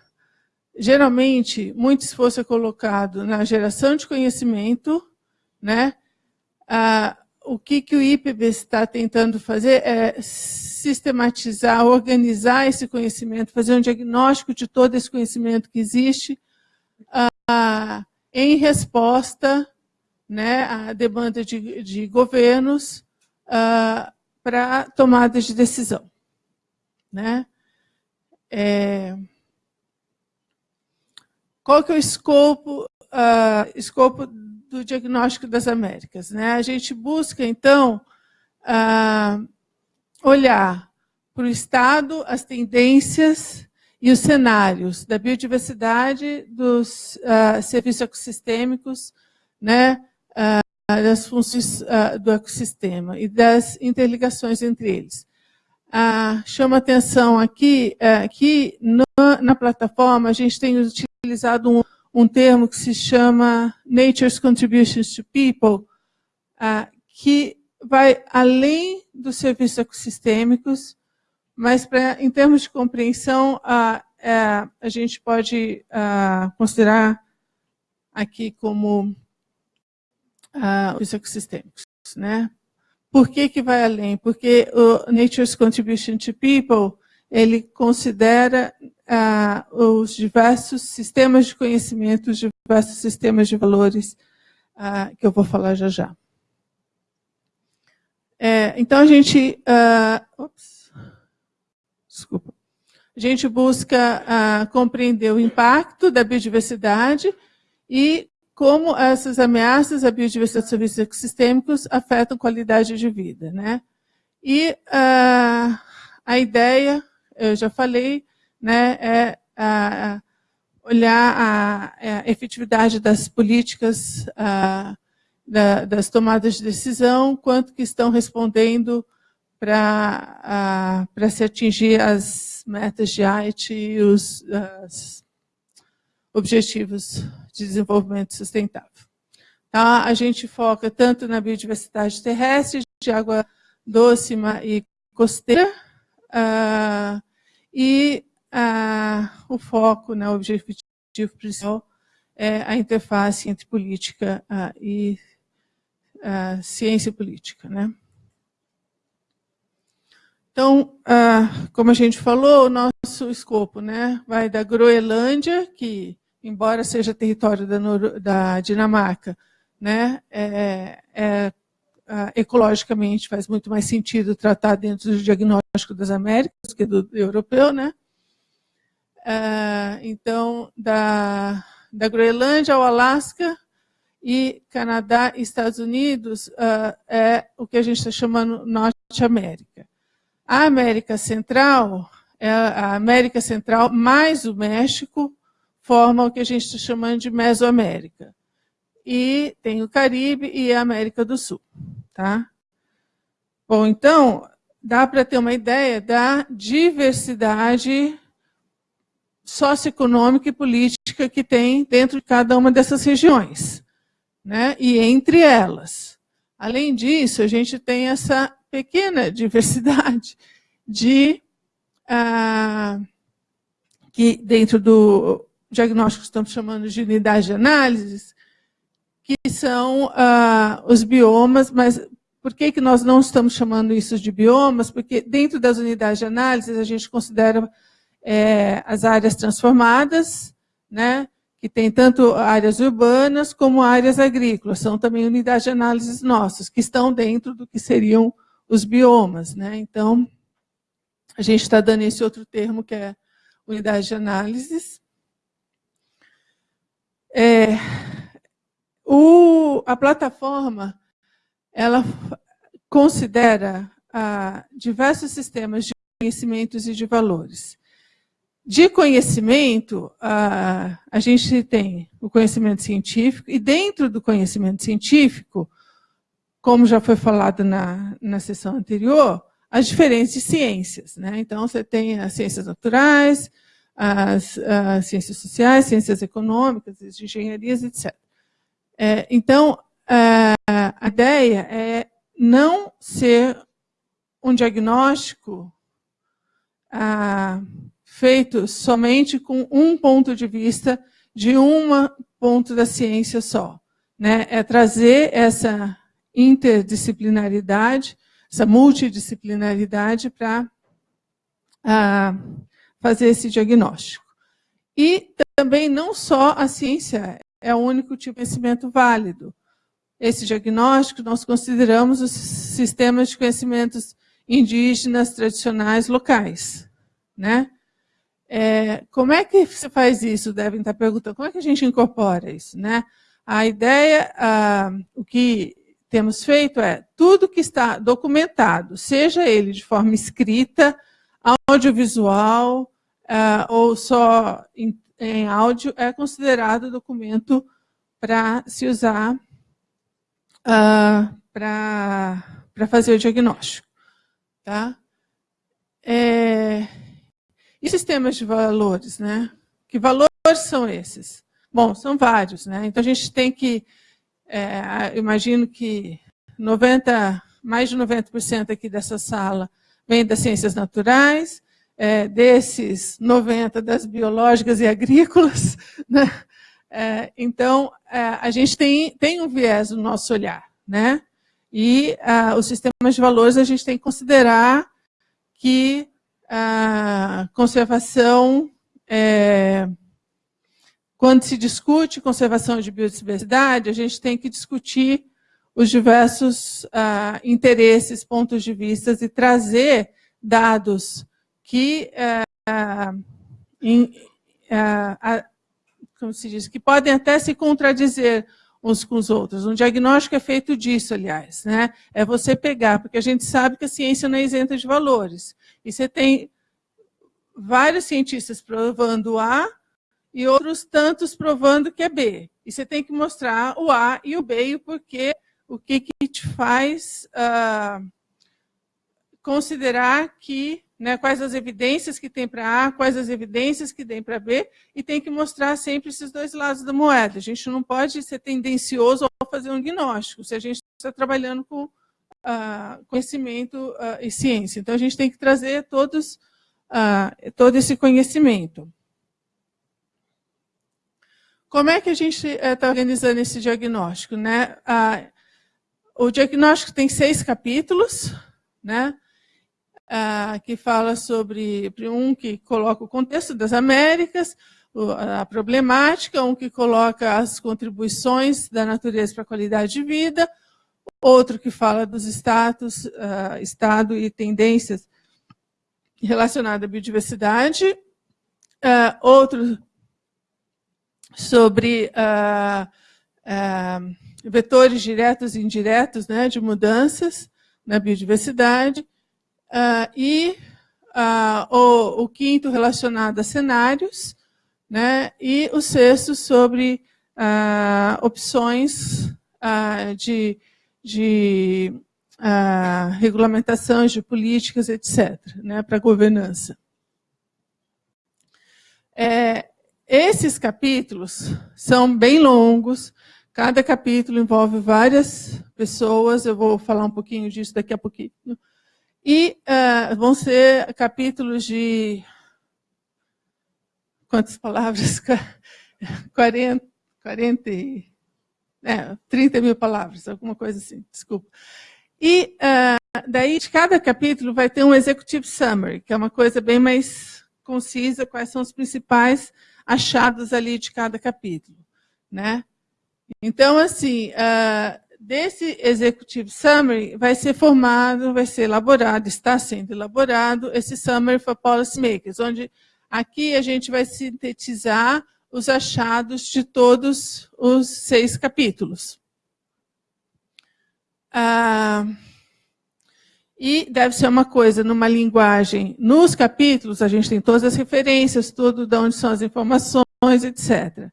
geralmente, muito esforço é colocado na geração de conhecimento, né? Ah, o que, que o IPB está tentando fazer é sistematizar, organizar esse conhecimento, fazer um diagnóstico de todo esse conhecimento que existe, ah, em resposta né, à demanda de, de governos ah, para tomadas de decisão. Né? É... Qual que é o escopo, uh, escopo do diagnóstico das Américas? Né? A gente busca, então, uh, olhar para o Estado, as tendências e os cenários da biodiversidade, dos uh, serviços ecossistêmicos, né, das funções do ecossistema e das interligações entre eles. Ah, chama atenção aqui é, que no, na plataforma a gente tem utilizado um, um, termo que se chama Nature's Contributions to People, ah, que vai além dos serviços ecossistêmicos, mas pra, em termos de compreensão, ah, é, a gente pode ah, considerar aqui como ah, os ecossistêmicos. Né? Por que, que vai além? Porque o Nature's Contribution to People, ele considera ah, os diversos sistemas de conhecimento, os diversos sistemas de valores, ah, que eu vou falar já já. É, então, a gente... Ah, ops, desculpa. A gente busca ah, compreender o impacto da biodiversidade e como essas ameaças à biodiversidade de serviços ecossistêmicos afetam qualidade de vida. Né? E uh, a ideia, eu já falei, né, é uh, olhar a, a, efetividade das políticas uh, da, das tomadas de decisão, quanto que estão respondendo para se atingir as metas de Haiti e os objetivos de desenvolvimento sustentável. Tá? A gente foca tanto na biodiversidade terrestre, de água doce e costeira, uh, e uh, o foco, né, o objetivo principal é a interface entre política uh, e ciência política. Né? Então, como a gente falou, o nosso escopo né, vai da Groenlândia, que embora seja território da, da Dinamarca, né, é, é, ecologicamente faz muito mais sentido tratar dentro do diagnóstico das Américas que do, europeu, né? É, então, da, da Groenlândia ao Alasca e Canadá e Estados Unidos uh, é o que a gente está chamando Norte América. A América Central é a América Central mais o México, forma o que a gente está chamando de Mesoamérica. E tem o Caribe e a América do Sul. Tá? Bom, então, dá para ter uma ideia da diversidade socioeconômica e política que tem dentro de cada uma dessas regiões, né? e entre elas. Além disso, a gente tem essa pequena diversidade de ah, que dentro do diagnóstico que estamos chamando de unidade de análise, que são ah, os biomas, mas por que, que nós não estamos chamando isso de biomas? Porque dentro das unidades de análise a gente considera é, as áreas transformadas, né, que tem tanto áreas urbanas como áreas agrícolas, são também unidades de análise nossas, que estão dentro do que seriam os biomas. Né? Então, a gente está dando esse outro termo, que é unidade de análises. É, o, a plataforma ela considera ah, diversos sistemas de conhecimentos e de valores. De conhecimento, ah, a gente tem o conhecimento científico, e dentro do conhecimento científico, como já foi falado na, na sessão anterior, as diferentes ciências. Né? Então, você tem as ciências naturais, as, as ciências sociais, ciências econômicas, as engenharias, etc. É, então, a, a ideia é não ser um diagnóstico ah, feito somente com um ponto de vista de um ponto da ciência só. Né? É trazer essa interdisciplinaridade, essa multidisciplinaridade para ah, fazer esse diagnóstico. E também não só a ciência é o único tipo de conhecimento válido. Esse diagnóstico nós consideramos os sistemas de conhecimentos indígenas tradicionais locais. Né? É, como é que se faz isso? Devem estar perguntando. Como é que a gente incorpora isso? Né? A ideia, ah, o que temos feito é tudo que está documentado, seja ele de forma escrita, audiovisual ah, ou só em, em áudio, é considerado documento para se usar uh, para fazer o diagnóstico. Tá? É, e sistemas de valores, né? Que valores são esses? Bom, são vários, né? Então a gente tem que, é, imagino que 90, mais de 90% aqui dessa sala vem das ciências naturais, é, desses 90 das biológicas e agrícolas, né? É, então, é, a gente tem, tem um viés no nosso olhar, né? E uh, os sistemas de valores a gente tem que considerar que a conservação, é, quando se discute conservação de biodiversidade, a gente tem que discutir os diversos interesses, pontos de vista e trazer dados que, uh, in, uh, como se diz, que podem até se contradizer uns com os outros. Um diagnóstico é feito disso, aliás. Né? É você pegar, porque a gente sabe que a ciência não é isenta de valores. E você tem vários cientistas provando A e outros tantos provando que é B. E você tem que mostrar o A e o B e o porquê, o que, que te faz uh, considerar que né, quais as evidências que tem para A, quais as evidências que tem para B, e tem que mostrar sempre esses dois lados da moeda. A gente não pode ser tendencioso ao fazer um diagnóstico, se a gente está trabalhando com uh, conhecimento uh, e ciência. Então, a gente tem que trazer todos, uh, todo esse conhecimento. Como é que a gente está organizando esse diagnóstico? Né? o diagnóstico tem seis capítulos, né? Ah, que fala sobre um que coloca o contexto das Américas, a problemática, um que coloca as contribuições da natureza para a qualidade de vida, outro que fala dos status, uh, estado e tendências relacionadas à biodiversidade, uh, outro sobre vetores diretos e indiretos né, de mudanças na biodiversidade, Uh, e uh, o, o, quinto relacionado a cenários, né, e o sexto sobre uh, opções de, de regulamentações de políticas, etc., né, para governança. É, esses capítulos são bem longos, cada capítulo envolve várias pessoas, eu vou falar um pouquinho disso daqui a pouquinho. E uh, vão ser capítulos de. Quantas palavras? 40, 40 é, 30 mil palavras, alguma coisa assim, desculpa. E uh, daí, de cada capítulo, vai ter um executive summary, que é uma coisa bem mais concisa, quais são os principais achados ali de cada capítulo. Né? Então, assim, uh, desse Executive Summary vai ser formado, vai ser elaborado, está sendo elaborado esse Summary for Policymakers, onde aqui a gente vai sintetizar os achados de todos os seis capítulos. Ah, e deve ser uma coisa numa linguagem. Nos capítulos, a gente tem todas as referências, tudo de onde são as informações, etc.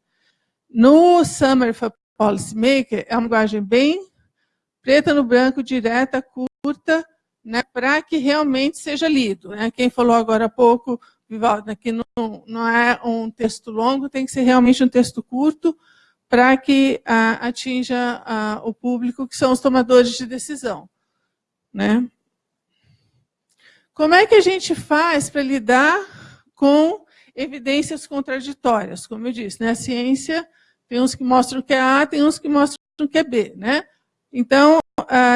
No Summary for policymaker é uma linguagem bem preta no branco, direta, curta, né, para que realmente seja lido. Né? Quem falou agora há pouco, Vivaldo, né, que não, não é um texto longo, tem que ser realmente um texto curto para que atinja o público, que são os tomadores de decisão. Né? Como é que a gente faz para lidar com evidências contraditórias? Como eu disse, né? a ciência tem uns que mostram que é A, tem uns que mostram que é B. Né? Então,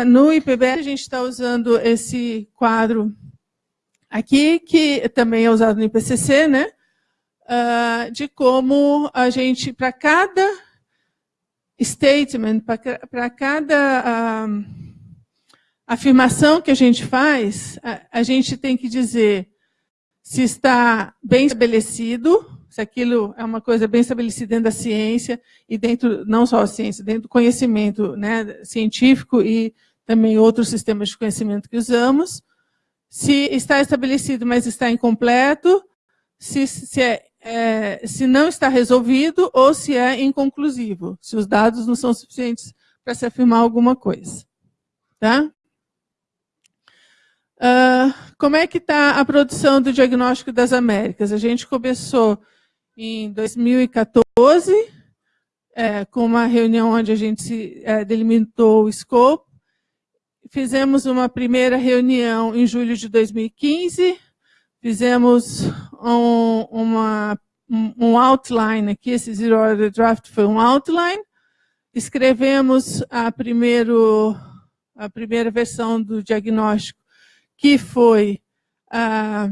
no IPBS, a gente está usando esse quadro aqui, que também é usado no IPCC, né? de como a gente, para cada statement, para cada afirmação que a gente faz, a gente tem que dizer se está bem estabelecido, se aquilo é uma coisa bem estabelecida dentro da ciência e dentro, não só a ciência, dentro do conhecimento né, científico e também outros sistemas de conhecimento que usamos. Se está estabelecido, mas está incompleto, se, se, é, é, se não está resolvido ou se é inconclusivo, se os dados não são suficientes para se afirmar alguma coisa. Tá? Uh, como é que está a produção do Diagnóstico das Américas? A gente começou em 2014, é, com uma reunião onde a gente se, é, delimitou o escopo. Fizemos uma primeira reunião em julho de 2015, fizemos um, uma, um outline aqui, esse Zero Order Draft foi um outline, escrevemos a, primeiro, a primeira versão do diagnóstico que foi a,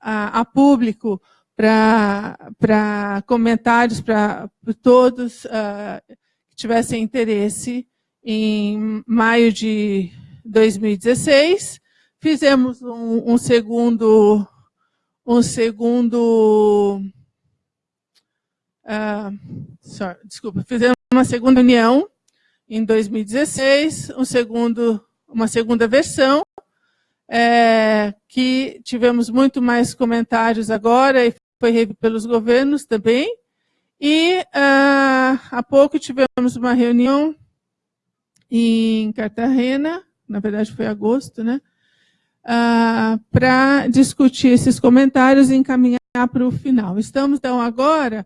a, a público para comentários para todos uh, que tivessem interesse em maio de 2016. Fizemos um, um segundo um segundo uh, sorry, desculpa, fizemos uma segunda união em 2016, um segundo, uma segunda versão, é, que tivemos muito mais comentários agora e foi pelos governos também. E uh, há pouco tivemos uma reunião em Cartagena, na verdade foi agosto, né? Uh, ah, para discutir esses comentários e encaminhar para o final. Estamos, então, agora,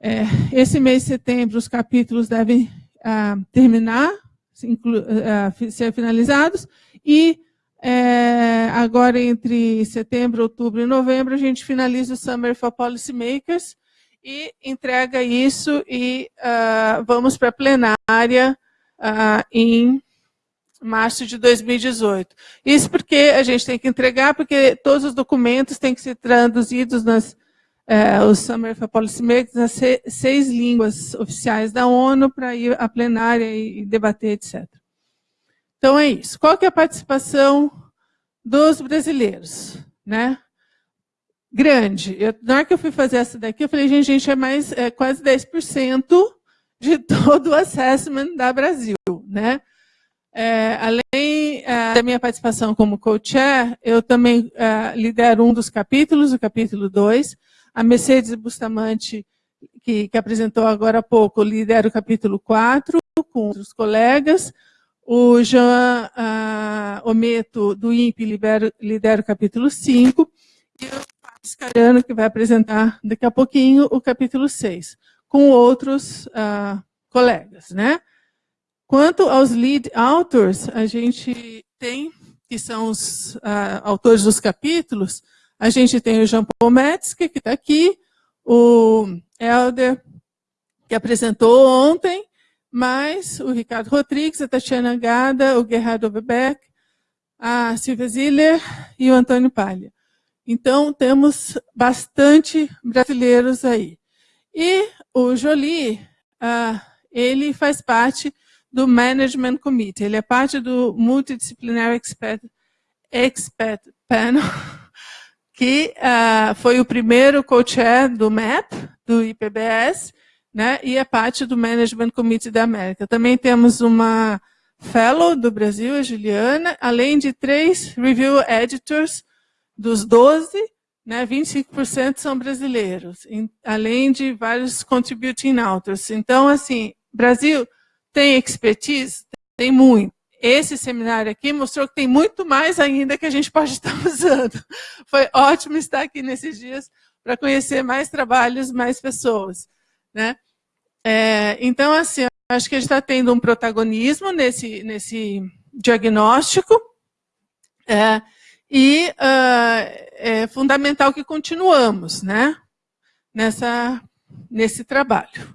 é, esse mês de setembro, os capítulos devem uh, terminar, ser finalizados, e é, agora, entre setembro, outubro e novembro, a gente finaliza o Summer for Policymakers e entrega isso e uh, vamos para a plenária uh, em março de 2018. Isso porque a gente tem que entregar, porque todos os documentos têm que ser traduzidos nas uh, Summer for Policymakers nas seis línguas oficiais da ONU para ir à plenária e debater, etc. Então é isso. Qual que é a participação dos brasileiros? Né? Grande. Eu, na hora que eu fui fazer essa daqui, eu falei, gente, gente é mais é, quase 10% de todo o assessment da Brasil. Né? É, além é, da minha participação como co-chair, eu também é, lidero um dos capítulos, o capítulo 2. A Mercedes Bustamante, que, que apresentou agora há pouco, lidera o capítulo 4, com outros colegas. O Jean uh, Ometo, do INPE, lidera, lidera o capítulo 5. E o Pascariano, que vai apresentar daqui a pouquinho o capítulo 6, com outros uh, colegas. Né? Quanto aos lead authors, a gente tem, que são os uh, autores dos capítulos, a gente tem o Jean-Paul Metzger, que está aqui, o Helder, que apresentou ontem, mas o Ricardo Rodrigues, a Tatiana Gada, o Gerardo Overbeck, a Silvia Ziller e o Antônio Palha. Então, temos bastante brasileiros aí. E o Jolie, uh, ele faz parte do Management Committee, ele é parte do Multidisciplinary Expert, Expert Panel, que uh, foi o primeiro co-chair do MAP, do IPBS, né? e é parte do Management Committee da América. Também temos uma fellow do Brasil, a Juliana, além de três review editors dos 12, né, 25% são brasileiros, em, além de vários contributing authors. Então, assim, Brasil tem expertise? Tem muito. Esse seminário aqui mostrou que tem muito mais ainda que a gente pode estar usando. Foi ótimo estar aqui nesses dias para conhecer mais trabalhos, mais pessoas. Né? É, então, assim, acho que a gente está tendo um protagonismo nesse, nesse diagnóstico. É, E uh, é fundamental que continuamos né, nessa, nesse trabalho.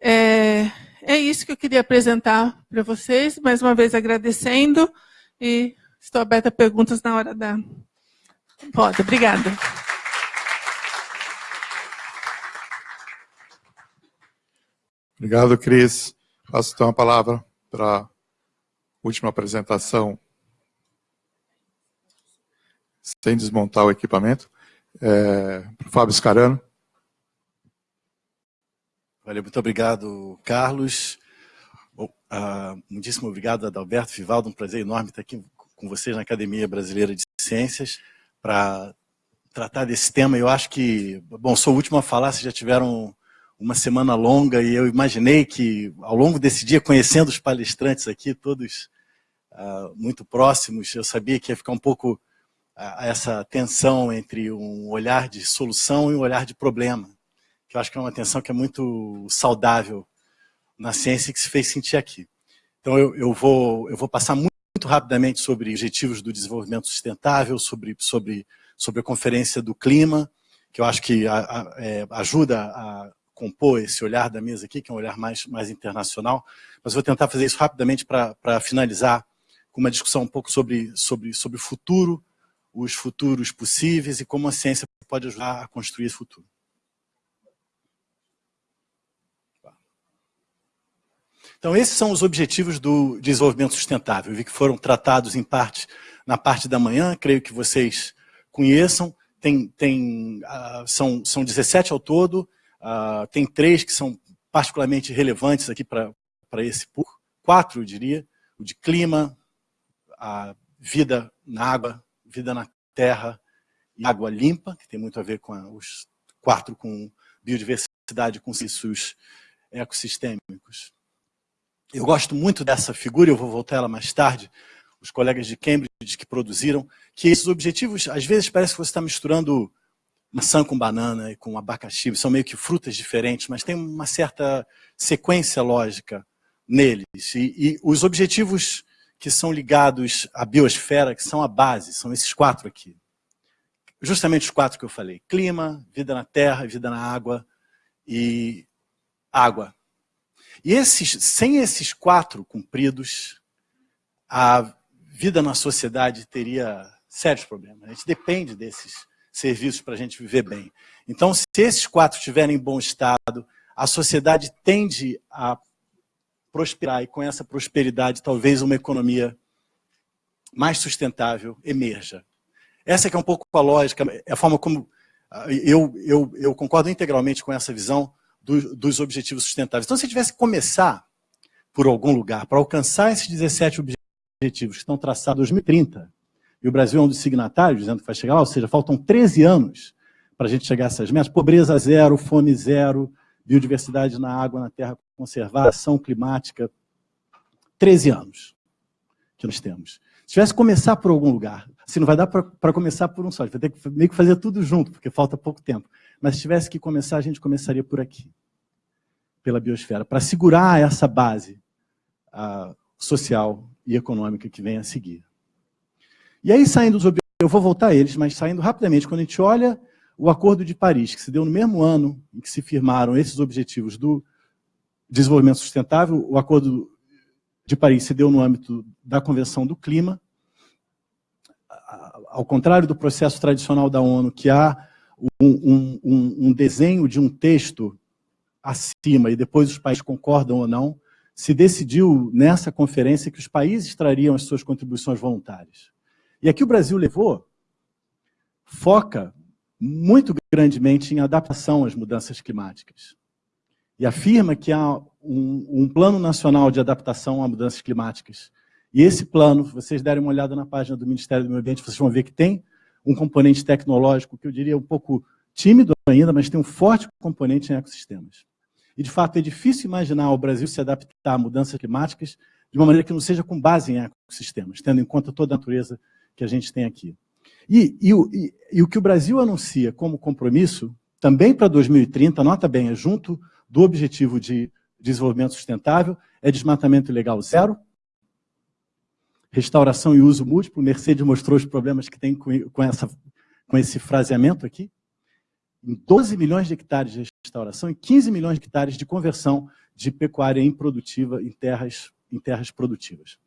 É, é isso que eu queria apresentar para vocês, mais uma vez agradecendo, e estou aberta a perguntas na hora da roda. Obrigada. Obrigado, Cris. Passo então a palavra para a última apresentação, sem desmontar o equipamento, é, para o Fábio Scarano. Valeu, muito obrigado, Carlos. Uh, muitíssimo obrigado, Adalberto Vivaldo. Um prazer enorme estar aqui com vocês na Academia Brasileira de Ciências para tratar desse tema. Eu acho que, bom, sou o último a falar, vocês já tiveram uma semana longa e eu imaginei que, ao longo desse dia, conhecendo os palestrantes aqui, todos uh, muito próximos, eu sabia que ia ficar um pouco uh, essa tensão entre um olhar de solução e um olhar de problema que eu acho que é uma tensão que é muito saudável na ciência e que se fez sentir aqui. Então eu, eu, vou, eu vou passar muito, muito rapidamente sobre objetivos do desenvolvimento sustentável, sobre, sobre, sobre a conferência do clima, que eu acho que é, ajuda a compor esse olhar da mesa aqui, que é um olhar mais, mais internacional, mas vou tentar fazer isso rapidamente para finalizar com uma discussão um pouco sobre, sobre, sobre o futuro, os futuros possíveis e como a ciência pode ajudar a construir esse futuro. Então, esses são os objetivos do desenvolvimento sustentável. Eu vi que foram tratados em parte na parte da manhã, creio que vocês conheçam. Tem, tem, uh, são, são 17 ao todo, uh, tem três que são particularmente relevantes aqui para esse PUR, quatro, eu diria, o de clima, a vida na água, vida na terra e água limpa, que tem muito a ver com a, os quatro com biodiversidade, com serviços ecossistêmicos. Eu gosto muito dessa figura, eu vou voltar ela mais tarde, os colegas de Cambridge que produziram, que esses objetivos, às vezes parece que você está misturando maçã com banana e com abacaxi, são meio que frutas diferentes, mas tem uma certa sequência lógica neles. E, e os objetivos que são ligados à biosfera, que são a base, são esses quatro aqui. Justamente os quatro que eu falei. Clima, vida na terra, vida na água e água. E esses, sem esses quatro cumpridos, a vida na sociedade teria sérios problemas. A gente depende desses serviços para a gente viver bem. Então, se esses quatro estiverem em bom estado, a sociedade tende a prosperar e com essa prosperidade talvez uma economia mais sustentável emerja. Essa é um pouco a lógica, é a forma como ah, eu, eu, eu concordo integralmente com essa visão do, dos objetivos sustentáveis. Então, se tivesse que começar por algum lugar para alcançar esses 17 objetivos que estão traçados em 2030, e o Brasil é um dos signatários, dizendo que vai chegar lá, ou seja, faltam 13 anos para a gente chegar a essas metas, pobreza zero, fome zero, biodiversidade na água, na terra conservada, ação climática, 13 anos que nós temos. Se tivesse que começar por algum lugar, assim, não vai dar para começar por um só, vai ter que meio que fazer tudo junto, porque falta pouco tempo. Mas se tivesse que começar, a gente começaria por aqui, pela biosfera, para segurar essa base uh, social e econômica que vem a seguir. E aí, saindo dos eu vou voltar a eles, mas saindo rapidamente, quando a gente olha o Acordo de Paris, que se deu no mesmo ano em que se firmaram esses objetivos do desenvolvimento sustentável, o Acordo de Paris se deu no âmbito da Convenção do Clima, ao contrário do processo tradicional da ONU, que há um, um, um desenho de um texto acima e depois os países concordam ou não, se decidiu nessa conferência que os países trariam as suas contribuições voluntárias. E aqui o Brasil levou, foca muito grandemente em adaptação às mudanças climáticas. E afirma que há um, um, plano nacional de adaptação a mudanças climáticas. E esse plano, se vocês derem uma olhada na página do Ministério do Meio Ambiente, vocês vão ver que tem um componente tecnológico que eu diria um pouco tímido ainda, mas tem um forte componente em ecossistemas. E, de fato, é difícil imaginar o Brasil se adaptar a mudanças climáticas de uma maneira que não seja com base em ecossistemas, tendo em conta toda a natureza que a gente tem aqui. E, e, e, e o que o Brasil anuncia como compromisso, também para 2030, nota bem, é junto do objetivo de desenvolvimento sustentável, é desmatamento ilegal zero, restauração e uso múltiplo. Mercedes mostrou os problemas que tem com, essa, com esse fraseamento aqui. Em 12 milhões de hectares de restauração e 15 milhões de hectares de conversão de pecuária improdutiva em terras, em terras produtivas.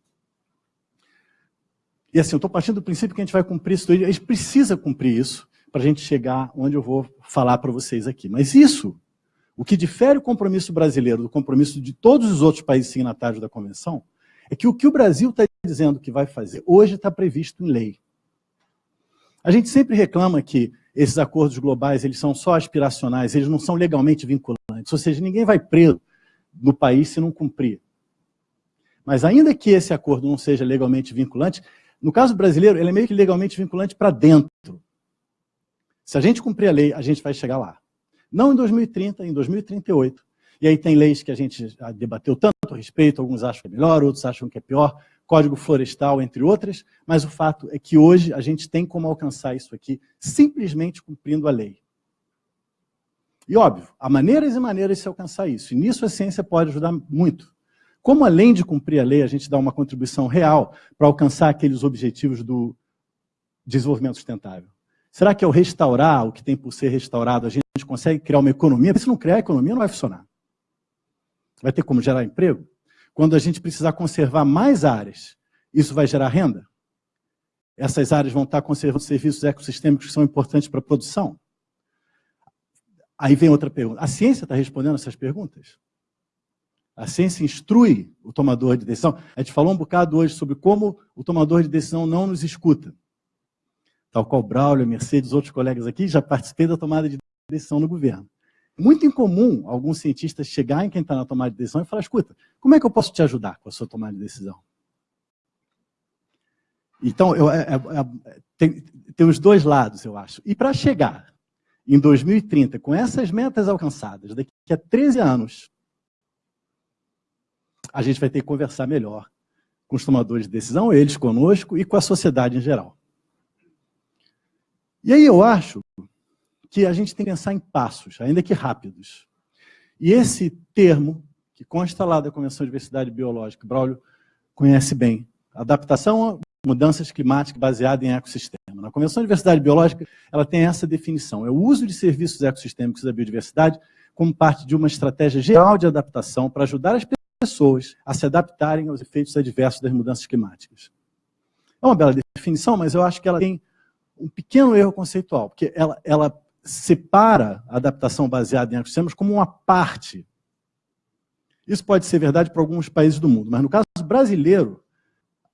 E assim, eu estou partindo do princípio que a gente vai cumprir isso, a gente precisa cumprir isso para a gente chegar onde eu vou falar para vocês aqui. Mas isso, o que difere o compromisso brasileiro do compromisso de todos os outros países signatários da Convenção, é que o que o Brasil está dizendo que vai fazer hoje está previsto em lei. A gente sempre reclama que esses acordos globais eles são só aspiracionais, eles não são legalmente vinculantes, ou seja, ninguém vai preso no país se não cumprir. Mas ainda que esse acordo não seja legalmente vinculante, no caso brasileiro, ele é meio que legalmente vinculante para dentro. Se a gente cumprir a lei, a gente vai chegar lá. Não em 2030, em 2038. E aí tem leis que a gente debateu tanto a respeito, alguns acham que é melhor, outros acham que é pior, Código Florestal, entre outras, mas o fato é que hoje a gente tem como alcançar isso aqui simplesmente cumprindo a lei. E óbvio, há maneiras e maneiras de se alcançar isso, e nisso a ciência pode ajudar muito. Como além de cumprir a lei, a gente dá uma contribuição real para alcançar aqueles objetivos do desenvolvimento sustentável? Será que ao restaurar o que tem por ser restaurado, a gente consegue criar uma economia? Se não criar a economia, não vai funcionar. Vai ter como gerar emprego? Quando a gente precisar conservar mais áreas, isso vai gerar renda? Essas áreas vão estar conservando serviços ecossistêmicos que são importantes para a produção? Aí vem outra pergunta. A ciência está respondendo essas perguntas? A ciência instrui o tomador de decisão. A gente falou um bocado hoje sobre como o tomador de decisão não nos escuta. Tal qual Braulio, Mercedes, outros colegas aqui, já participei da tomada de decisão no governo. Muito incomum alguns cientistas chegarem quem está na tomada de decisão e falar, escuta, como é que eu posso te ajudar com a sua tomada de decisão? Então, eu, é, é, é tem, tem os dois lados, eu acho. E para chegar em 2030, com essas metas alcançadas, daqui a 13 anos, a gente vai ter que conversar melhor com os tomadores de decisão, eles conosco e com a sociedade em geral. E aí eu acho que a gente tem que pensar em passos, ainda que rápidos. E esse termo, que consta lá da Convenção de Diversidade Biológica, Braulio conhece bem, adaptação a mudanças climáticas baseadas em ecossistema. Na Convenção de Diversidade Biológica, ela tem essa definição, é o uso de serviços ecossistêmicos da biodiversidade como parte de uma estratégia geral de adaptação para ajudar as pessoas a se adaptarem aos efeitos adversos das mudanças climáticas. É uma bela definição, mas eu acho que ela tem um pequeno erro conceitual, porque ela, ela separa a adaptação baseada em ecossistemas como uma parte. Isso pode ser verdade para alguns países do mundo, mas no caso brasileiro,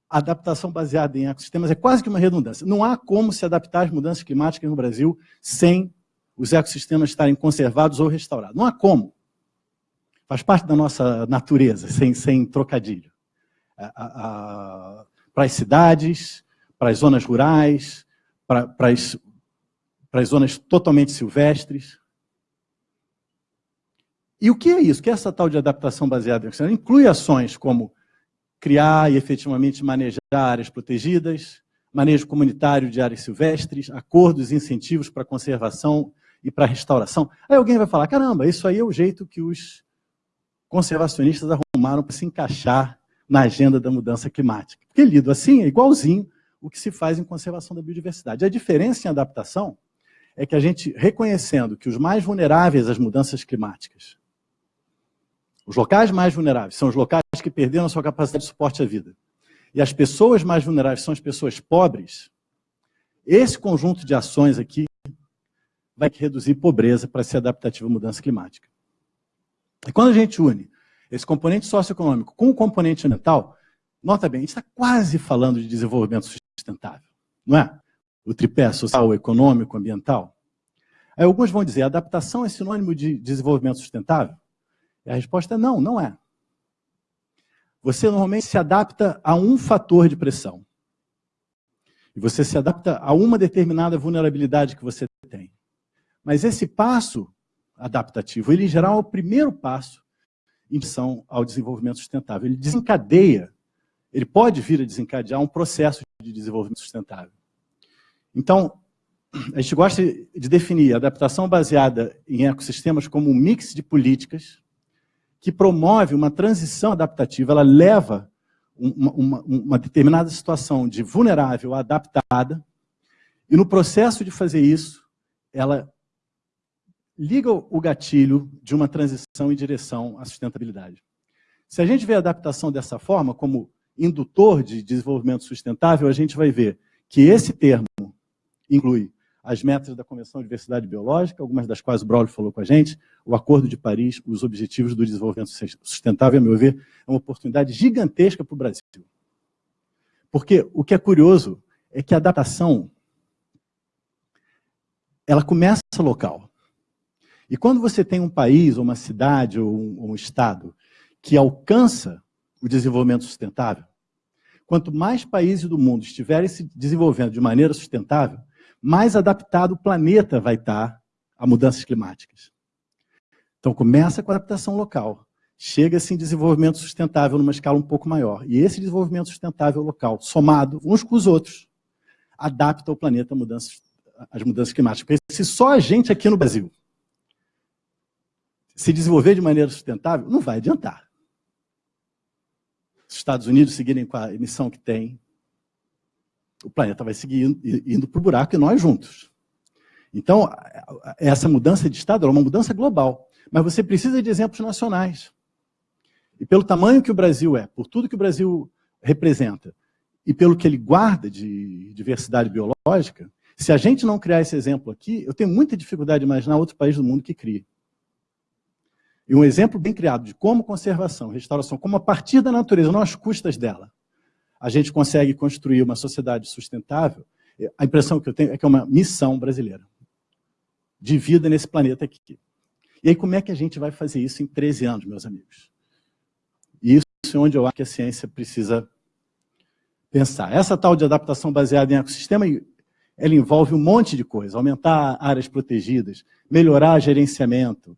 a adaptação baseada em ecossistemas é quase que uma redundância. Não há como se adaptar às mudanças climáticas no Brasil sem os ecossistemas estarem conservados ou restaurados. Não há como. Faz parte da nossa natureza, sem, sem trocadilho. para as cidades, para as zonas rurais, para, para as para as zonas totalmente silvestres. E o que é isso? O que é essa tal de adaptação baseada em oxigênio? Inclui ações como criar e efetivamente manejar áreas protegidas, manejo comunitário de áreas silvestres, acordos e incentivos para conservação e para restauração. Aí alguém vai falar, caramba, isso aí é o jeito que os conservacionistas arrumaram para se encaixar na agenda da mudança climática. Porque lido assim é igualzinho o que se faz em conservação da biodiversidade. A diferença em adaptação é que a gente, reconhecendo que os mais vulneráveis às mudanças climáticas, os locais mais vulneráveis são os locais que perderam a sua capacidade de suporte à vida, e as pessoas mais vulneráveis são as pessoas pobres, esse conjunto de ações aqui vai reduzir pobreza para ser adaptativo à mudança climática. E quando a gente une esse componente socioeconômico com o componente ambiental, nota bem, a gente está quase falando de desenvolvimento sustentável, não é? o tripé social, econômico, ambiental? Aí alguns vão dizer, adaptação é sinônimo de desenvolvimento sustentável? E a resposta é não, não é. Você normalmente se adapta a um fator de pressão. E você se adapta a uma determinada vulnerabilidade que você tem. Mas esse passo adaptativo, ele em geral é o primeiro passo em direção ao desenvolvimento sustentável. Ele desencadeia, ele pode vir a desencadear um processo de desenvolvimento sustentável. Então, a gente gosta de definir adaptação baseada em ecossistemas como um mix de políticas que promove uma transição adaptativa, ela leva uma, uma, uma determinada situação de vulnerável adaptada, e no processo de fazer isso, ela liga o gatilho de uma transição em direção à sustentabilidade. Se a gente vê a adaptação dessa forma, como indutor de desenvolvimento sustentável, a gente vai ver que esse termo inclui as metas da Convenção de Diversidade Biológica, algumas das quais o Braulio falou com a gente, o Acordo de Paris, os Objetivos do Desenvolvimento Sustentável, a meu ver, é uma oportunidade gigantesca para o Brasil. Porque o que é curioso é que a adaptação ela começa local. E quando você tem um país, ou uma cidade, ou um, um estado, que alcança o desenvolvimento sustentável, quanto mais países do mundo estiverem se desenvolvendo de maneira sustentável, mais adaptado o planeta vai estar a mudanças climáticas. Então, começa com a adaptação local. Chega-se em desenvolvimento sustentável numa escala um pouco maior. E esse desenvolvimento sustentável local, somado uns com os outros, adapta o planeta às mudanças, mudanças climáticas. Porque se só a gente aqui no Brasil se desenvolver de maneira sustentável, não vai adiantar. Os Estados Unidos seguirem com a emissão que tem, o planeta vai seguir indo, indo para o buraco e nós juntos. Então, essa mudança de Estado é uma mudança global. Mas você precisa de exemplos nacionais. E pelo tamanho que o Brasil é, por tudo que o Brasil representa, e pelo que ele guarda de diversidade biológica, se a gente não criar esse exemplo aqui, eu tenho muita dificuldade de imaginar outro país do mundo que crie. E um exemplo bem criado de como conservação, restauração, como a partir da natureza, não às custas dela, a gente consegue construir uma sociedade sustentável, a impressão que eu tenho é que é uma missão brasileira de vida nesse planeta aqui. E aí, como é que a gente vai fazer isso em 13 anos, meus amigos? E isso é onde eu acho que a ciência precisa pensar. Essa tal de adaptação baseada em ecossistema, ela envolve um monte de coisa. Aumentar áreas protegidas, melhorar gerenciamento,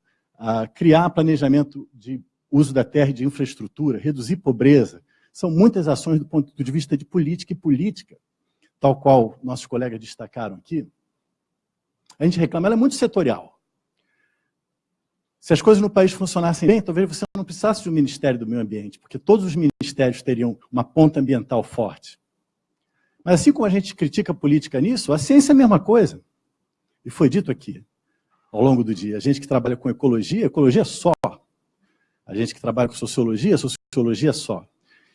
criar planejamento de uso da terra e de infraestrutura, reduzir pobreza, são muitas ações do ponto de vista de política e política, tal qual nossos colegas destacaram aqui. A gente reclama, ela é muito setorial. Se as coisas no país funcionassem bem, talvez você não precisasse de um Ministério do Meio Ambiente, porque todos os ministérios teriam uma ponta ambiental forte. Mas assim como a gente critica a política nisso, a ciência é a mesma coisa. E foi dito aqui, ao longo do dia. A gente que trabalha com ecologia, ecologia é só. A gente que trabalha com sociologia, sociologia é só.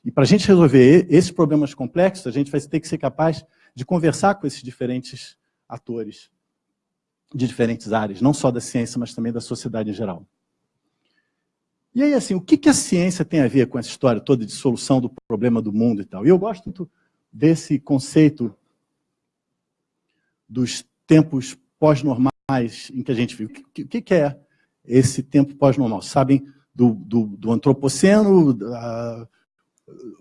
E para a gente resolver esses problemas complexos, a gente vai ter que ser capaz de conversar com esses diferentes atores de diferentes áreas, não só da ciência, mas também da sociedade em geral. E aí, assim, o que, a ciência tem a ver com essa história toda de solução do problema do mundo e tal? E eu gosto muito desse conceito dos tempos pós-normais em que a gente vive. O que, que é esse tempo pós-normal? Sabem do, do, do antropoceno, da,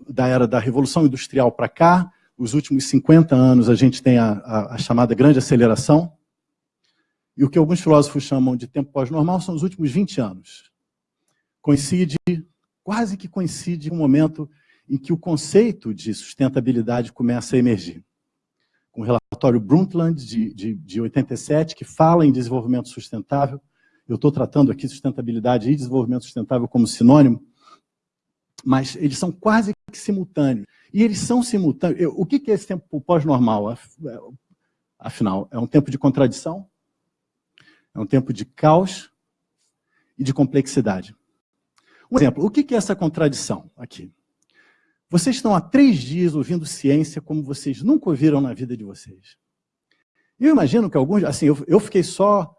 da era da Revolução Industrial para cá, os últimos 50 anos a gente tem a, a, a, chamada grande aceleração, e o que alguns filósofos chamam de tempo pós-normal são os últimos 20 anos. Coincide, quase que coincide o momento em que o conceito de sustentabilidade começa a emergir. Com o relatório Brundtland, de, de, de 87, que fala em desenvolvimento sustentável, eu estou tratando aqui sustentabilidade e desenvolvimento sustentável como sinônimo, mas eles são quase que simultâneos. E eles são simultâneos. O que é esse tempo pós-normal? Afinal, é um tempo de contradição, é um tempo de caos e de complexidade. Um exemplo, o que é essa contradição aqui? Vocês estão há três dias ouvindo ciência como vocês nunca ouviram na vida de vocês. Eu imagino que alguns, assim, eu, eu fiquei só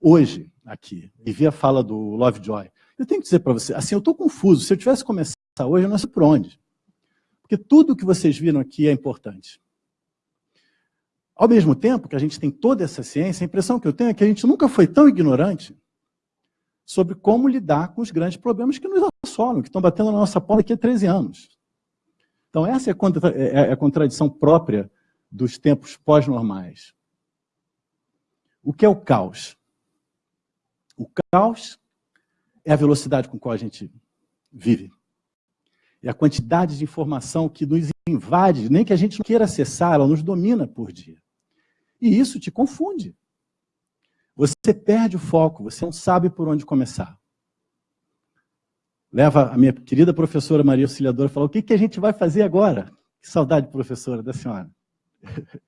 hoje aqui, e vi a fala do Lovejoy. Eu tenho que dizer para você, assim, eu estou confuso. Se eu tivesse começado hoje, eu não sei por onde. Porque tudo que vocês viram aqui é importante. Ao mesmo tempo que a gente tem toda essa ciência, a impressão que eu tenho é que a gente nunca foi tão ignorante sobre como lidar com os grandes problemas que nos assolam, que estão batendo na nossa porta aqui há 13 anos. Então, essa é a, contra, é, é a contradição própria dos tempos pós-normais. O que é o caos? O caos é a velocidade com qual a gente vive. É a quantidade de informação que nos invade, nem que a gente não queira acessar, ela nos domina por dia. E isso te confunde. Você perde o foco, você não sabe por onde começar. Leva a minha querida professora Maria Auxiliadora e fala, o que, que a gente vai fazer agora? Que saudade, professora, da senhora.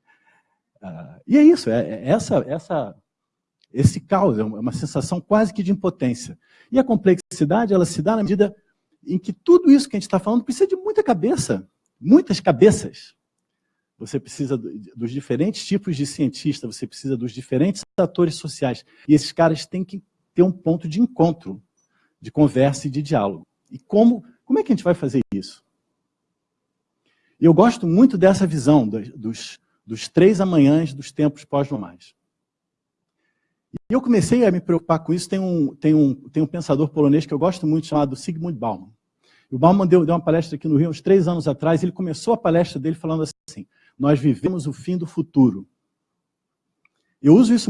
ah, e é isso, é, é essa, essa, esse caos, é uma sensação quase que de impotência. E a complexidade, ela se dá na medida em que tudo isso que a gente está falando precisa de muita cabeça, muitas cabeças. Você precisa dos diferentes tipos de cientistas, você precisa dos diferentes atores sociais. E esses caras têm que ter um ponto de encontro, de conversa e de diálogo. E como, como é que a gente vai fazer isso? Eu gosto muito dessa visão dos, dos três amanhãs dos tempos pós-normais. E eu comecei a me preocupar com isso, tem um, tem um, tem um pensador polonês que eu gosto muito, chamado Sigmund Bauman. O Bauman deu, deu uma palestra aqui no Rio uns três anos atrás, ele começou a palestra dele falando assim, nós vivemos o fim do futuro. Eu uso isso